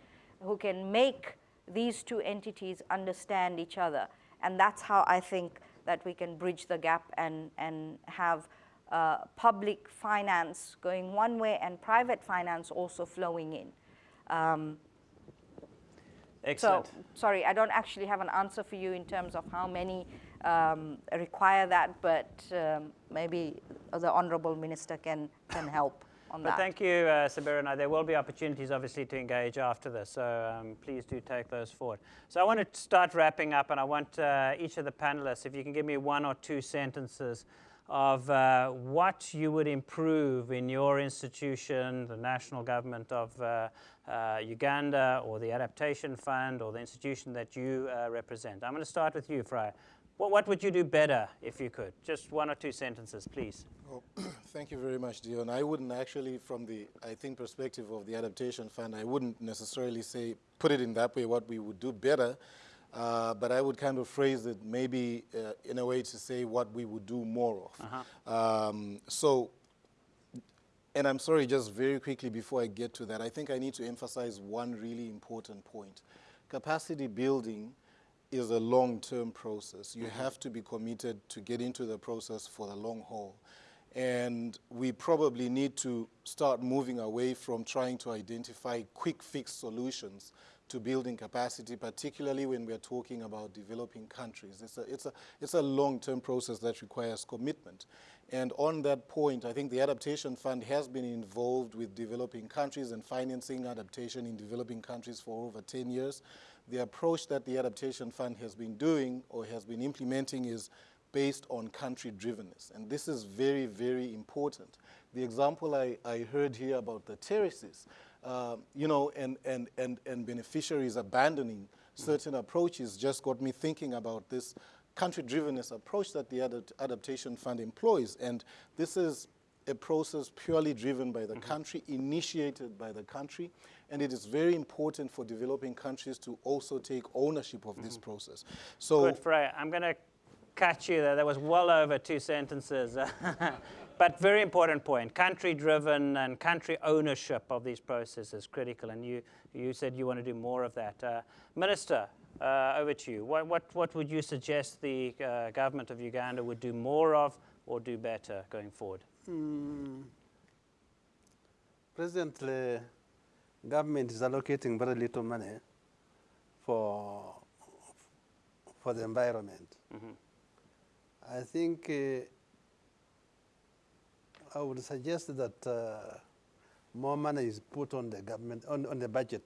who can make these two entities understand each other. And that's how I think that we can bridge the gap and, and have uh, public finance going one way and private finance also flowing in. Um, Excellent. So, sorry, I don't actually have an answer for you in terms of how many um, require that, but um, maybe the Honourable Minister can, can help on But that. thank you, uh, Sabirina. There will be opportunities, obviously, to engage after this, so um, please do take those forward. So I want to start wrapping up, and I want uh, each of the panelists, if you can give me one or two sentences of uh, what you would improve in your institution, the national government of uh, uh, Uganda, or the Adaptation Fund, or the institution that you uh, represent. I'm going to start with you, Frey. What, what would you do better if you could? Just one or two sentences, please. Well, thank you very much, Deon. I wouldn't actually, from the, I think, perspective of the Adaptation Fund, I wouldn't necessarily say, put it in that way, what we would do better, uh, but I would kind of phrase it maybe uh, in a way to say what we would do more of. Uh-huh. Um, so, and I'm sorry, just very quickly before I get to that, I think I need to emphasize one really important point. Capacity building is a long-term process. You have to be committed to get into the process for the long haul. And we probably need to start moving away from trying to identify quick fix solutions to building capacity, particularly when we're talking about developing countries. It's a, it's a, it's a long-term process that requires commitment. And on that point, I think the Adaptation Fund has been involved with developing countries and financing adaptation in developing countries for over 10 years. The approach that the Adaptation Fund has been doing or has been implementing is based on country drivenness. And this is very, very important. The example I, I heard here about the terraces, uh, you know, and, and, and, and beneficiaries abandoning certain approaches just got me thinking about this country drivenness approach that the Adapt Adaptation Fund employs. And this is a process purely driven by the country, initiated by the country, and it is very important for developing countries to also take ownership of this process. So Good, Frey. I'm going to catch you there. That was well over two sentences. (laughs) but very important point. Country-driven and country ownership of these processes is critical, and you, you said you want to do more of that. Uh, Minister, uh, over to you. What, what, what would you suggest the uh, government of Uganda would do more of or do better going forward? Mm. Presently, government is allocating very little money for, for the environment. I think uh, I would suggest that uh, more money is put on the government, on, on the budget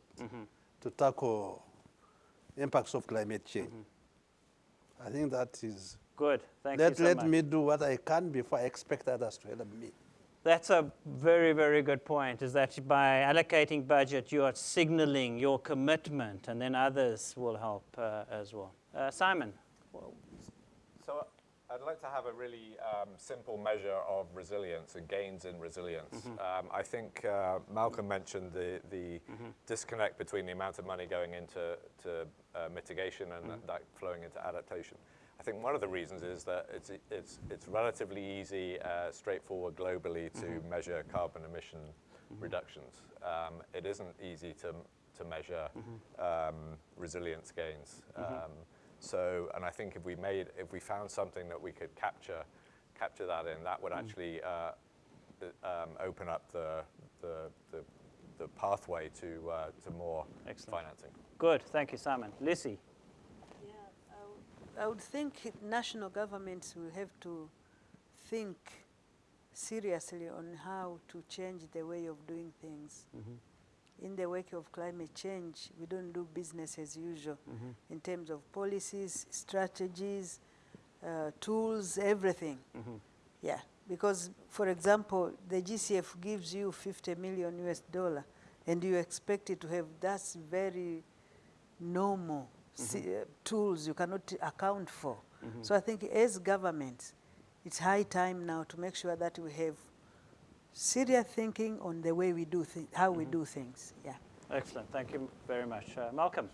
to tackle impacts of climate change. I think that is Good. Thank let, you so let much. me do what I can before I expect others to help me. That's a very, very good point, is that by allocating budget, you are signaling your commitment, and then others will help uh, as well. Uh, Simon? I'd like to have a really um, simple measure of resilience and gains in resilience. Mm-hmm. Um, I think uh, Malcolm mentioned the, the Mm-hmm. disconnect between the amount of money going into to, uh, mitigation and Mm-hmm. that flowing into adaptation. I think one of the reasons is that it's, it's, it's relatively easy, uh, straightforward globally to Mm-hmm. measure carbon emission reductions. Um, it isn't easy to, to measure Mm-hmm. um, resilience gains. Um, so, and I think if we made, if we found something that we could capture, capture that in, that would Mm. actually uh, um, open up the, the, the, the pathway to, uh, to more Excellent. financing. Good, thank you, Simon. Lucy? Yeah, I I would think national governments will have to think seriously on how to change the way of doing things. In the wake of climate change, we don't do business as usual. In terms of policies, strategies, uh, tools, everything. Yeah, because for example, the GCF gives you 50 million US dollar and you expect it to have, that's very normal si- uh, tools you cannot account for. So I think as governments, it's high time now to make sure that we have serious thinking on the way we do thi- how we do things. Yeah. Excellent, thank you very much. Uh, Malcolm?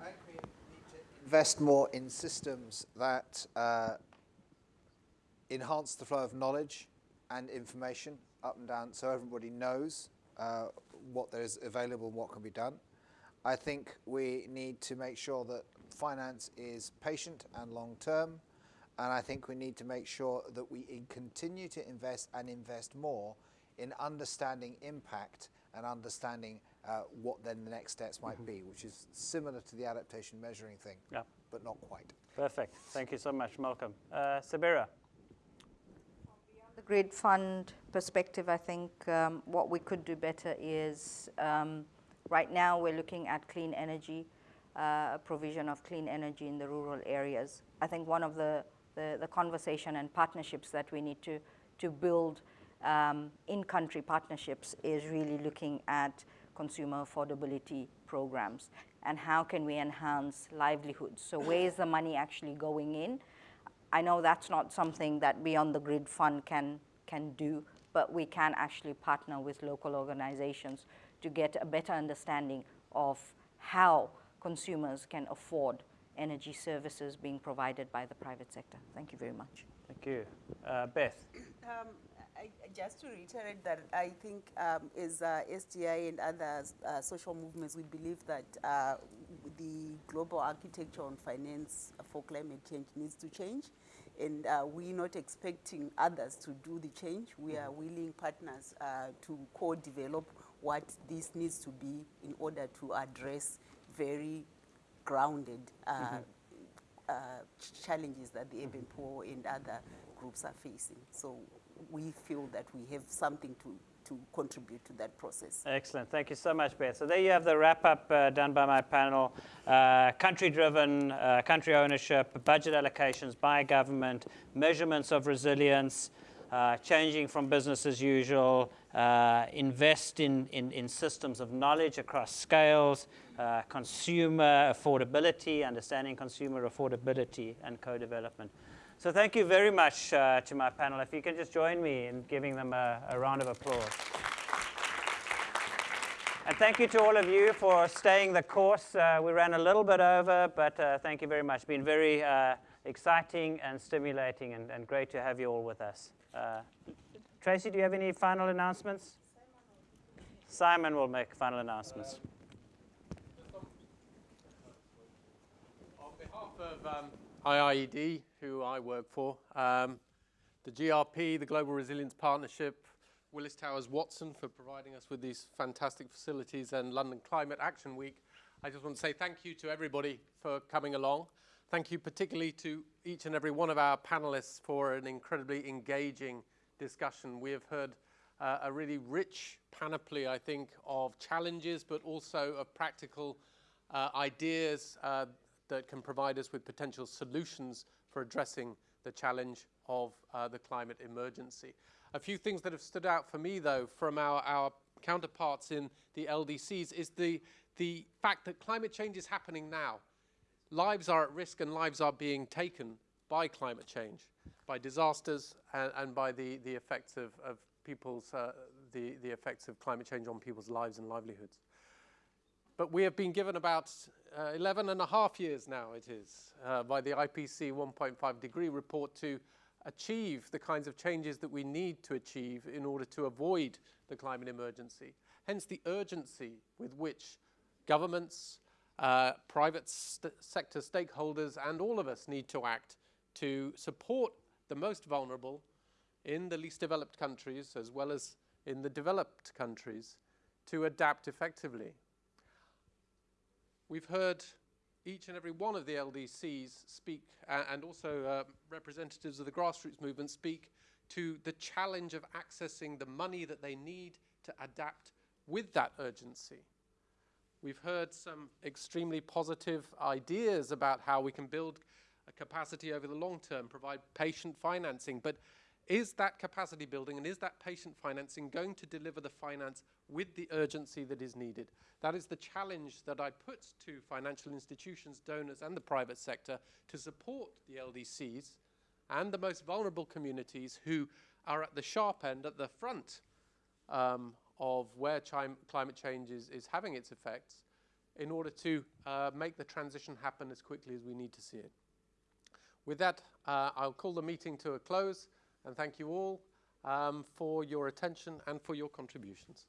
I think we need to invest more in systems that uh, enhance the flow of knowledge and information up and down so everybody knows uh, what there is available and what can be done. I think we need to make sure that finance is patient and long term. And I think we need to make sure that we continue to invest and invest more in understanding impact and understanding uh, what then the next steps might be, which is similar to the adaptation measuring thing, Yeah. but not quite. Perfect, thank you so much, Malcolm. Uh, Sabira? the grid fund perspective, I think um, what we could do better is um, right now we're looking at clean energy, uh, provision of clean energy in the rural areas. I think one of the, the, the conversation and partnerships that we need to, to build um, in-country partnerships is really looking at consumer affordability programs and how can we enhance livelihoods. So where is the money actually going in? I know that's not something that Beyond the Grid Fund can, can do, but we can actually partner with local organizations to get a better understanding of how consumers can afford energy services being provided by the private sector. Thank you very much. Thank you. Uh, Beth? Um, I, I- just to reiterate that I think um, as uh, SDI and other uh, social movements, we believe that uh, the global architecture on finance for climate change needs to change. And uh, we're not expecting others to do the change. We are willing partners uh, to co-develop what this needs to be in order to address very grounded uh, uh, challenges that the urban poor and other groups are facing. So we feel that we have something to, to contribute to that process. Excellent. Thank you so much, Beth. So there you have the wrap-up uh, done by my panel. Uh, country-driven, uh, country ownership, budget allocations by government, measurements of resilience, uh, changing from business as usual, uh, invest in, in, in systems of knowledge across scales, uh, consumer affordability, understanding consumer affordability, and co-development. So thank you very much uh, to my panel. If you can just join me in giving them a, a round of applause. And thank you to all of you for staying the course. Uh, we ran a little bit over, but uh, thank you very much. It's been very uh, exciting and stimulating and, and great to have you all with us. Uh, Tracy, do you have any final announcements? Simon will make final announcements. On behalf of um, IIED, who I work for, um, the GRP, the Global Resilience Partnership, Willis Towers Watson for providing us with these fantastic facilities, and London Climate Action Week, I just want to say thank you to everybody for coming along. Thank you particularly to each and every one of our panelists for an incredibly engaging discussion. We have heard uh, a really rich panoply, I think, of challenges, but also of practical uh, ideas uh, that can provide us with potential solutions for addressing the challenge of uh, the climate emergency. A few things that have stood out for me, though, from our, our counterparts in the LDCs is the, the fact that climate change is happening now. Lives are at risk and lives are being taken, by climate change, by disasters, and, and by the, the effects of, of people's, uh, the, the effects of climate change on people's lives and livelihoods. But we have been given about uh, 11 and a half years now, it is, uh, by the IPCC 1.5 degree report to achieve the kinds of changes that we need to achieve in order to avoid the climate emergency. Hence the urgency with which governments, uh, private st sector stakeholders, and all of us need to act to support the most vulnerable in the least developed countries as well as in the developed countries to adapt effectively. We've heard each and every one of the LDCs speak, uh, and also uh, representatives of the grassroots movement speak to the challenge of accessing the money that they need to adapt with that urgency. We've heard some extremely positive ideas about how we can build a capacity over the long term, provide patient financing, but is that capacity building and is that patient financing going to deliver the finance with the urgency that is needed? That is the challenge that I put to financial institutions, donors and the private sector to support the LDCs and the most vulnerable communities who are at the sharp end, at the front um, of where climate change is, is, having its effects in order to uh, make the transition happen as quickly as we need to see it. With that, uh, I'll call the meeting to a close and thank you all um, for your attention and for your contributions.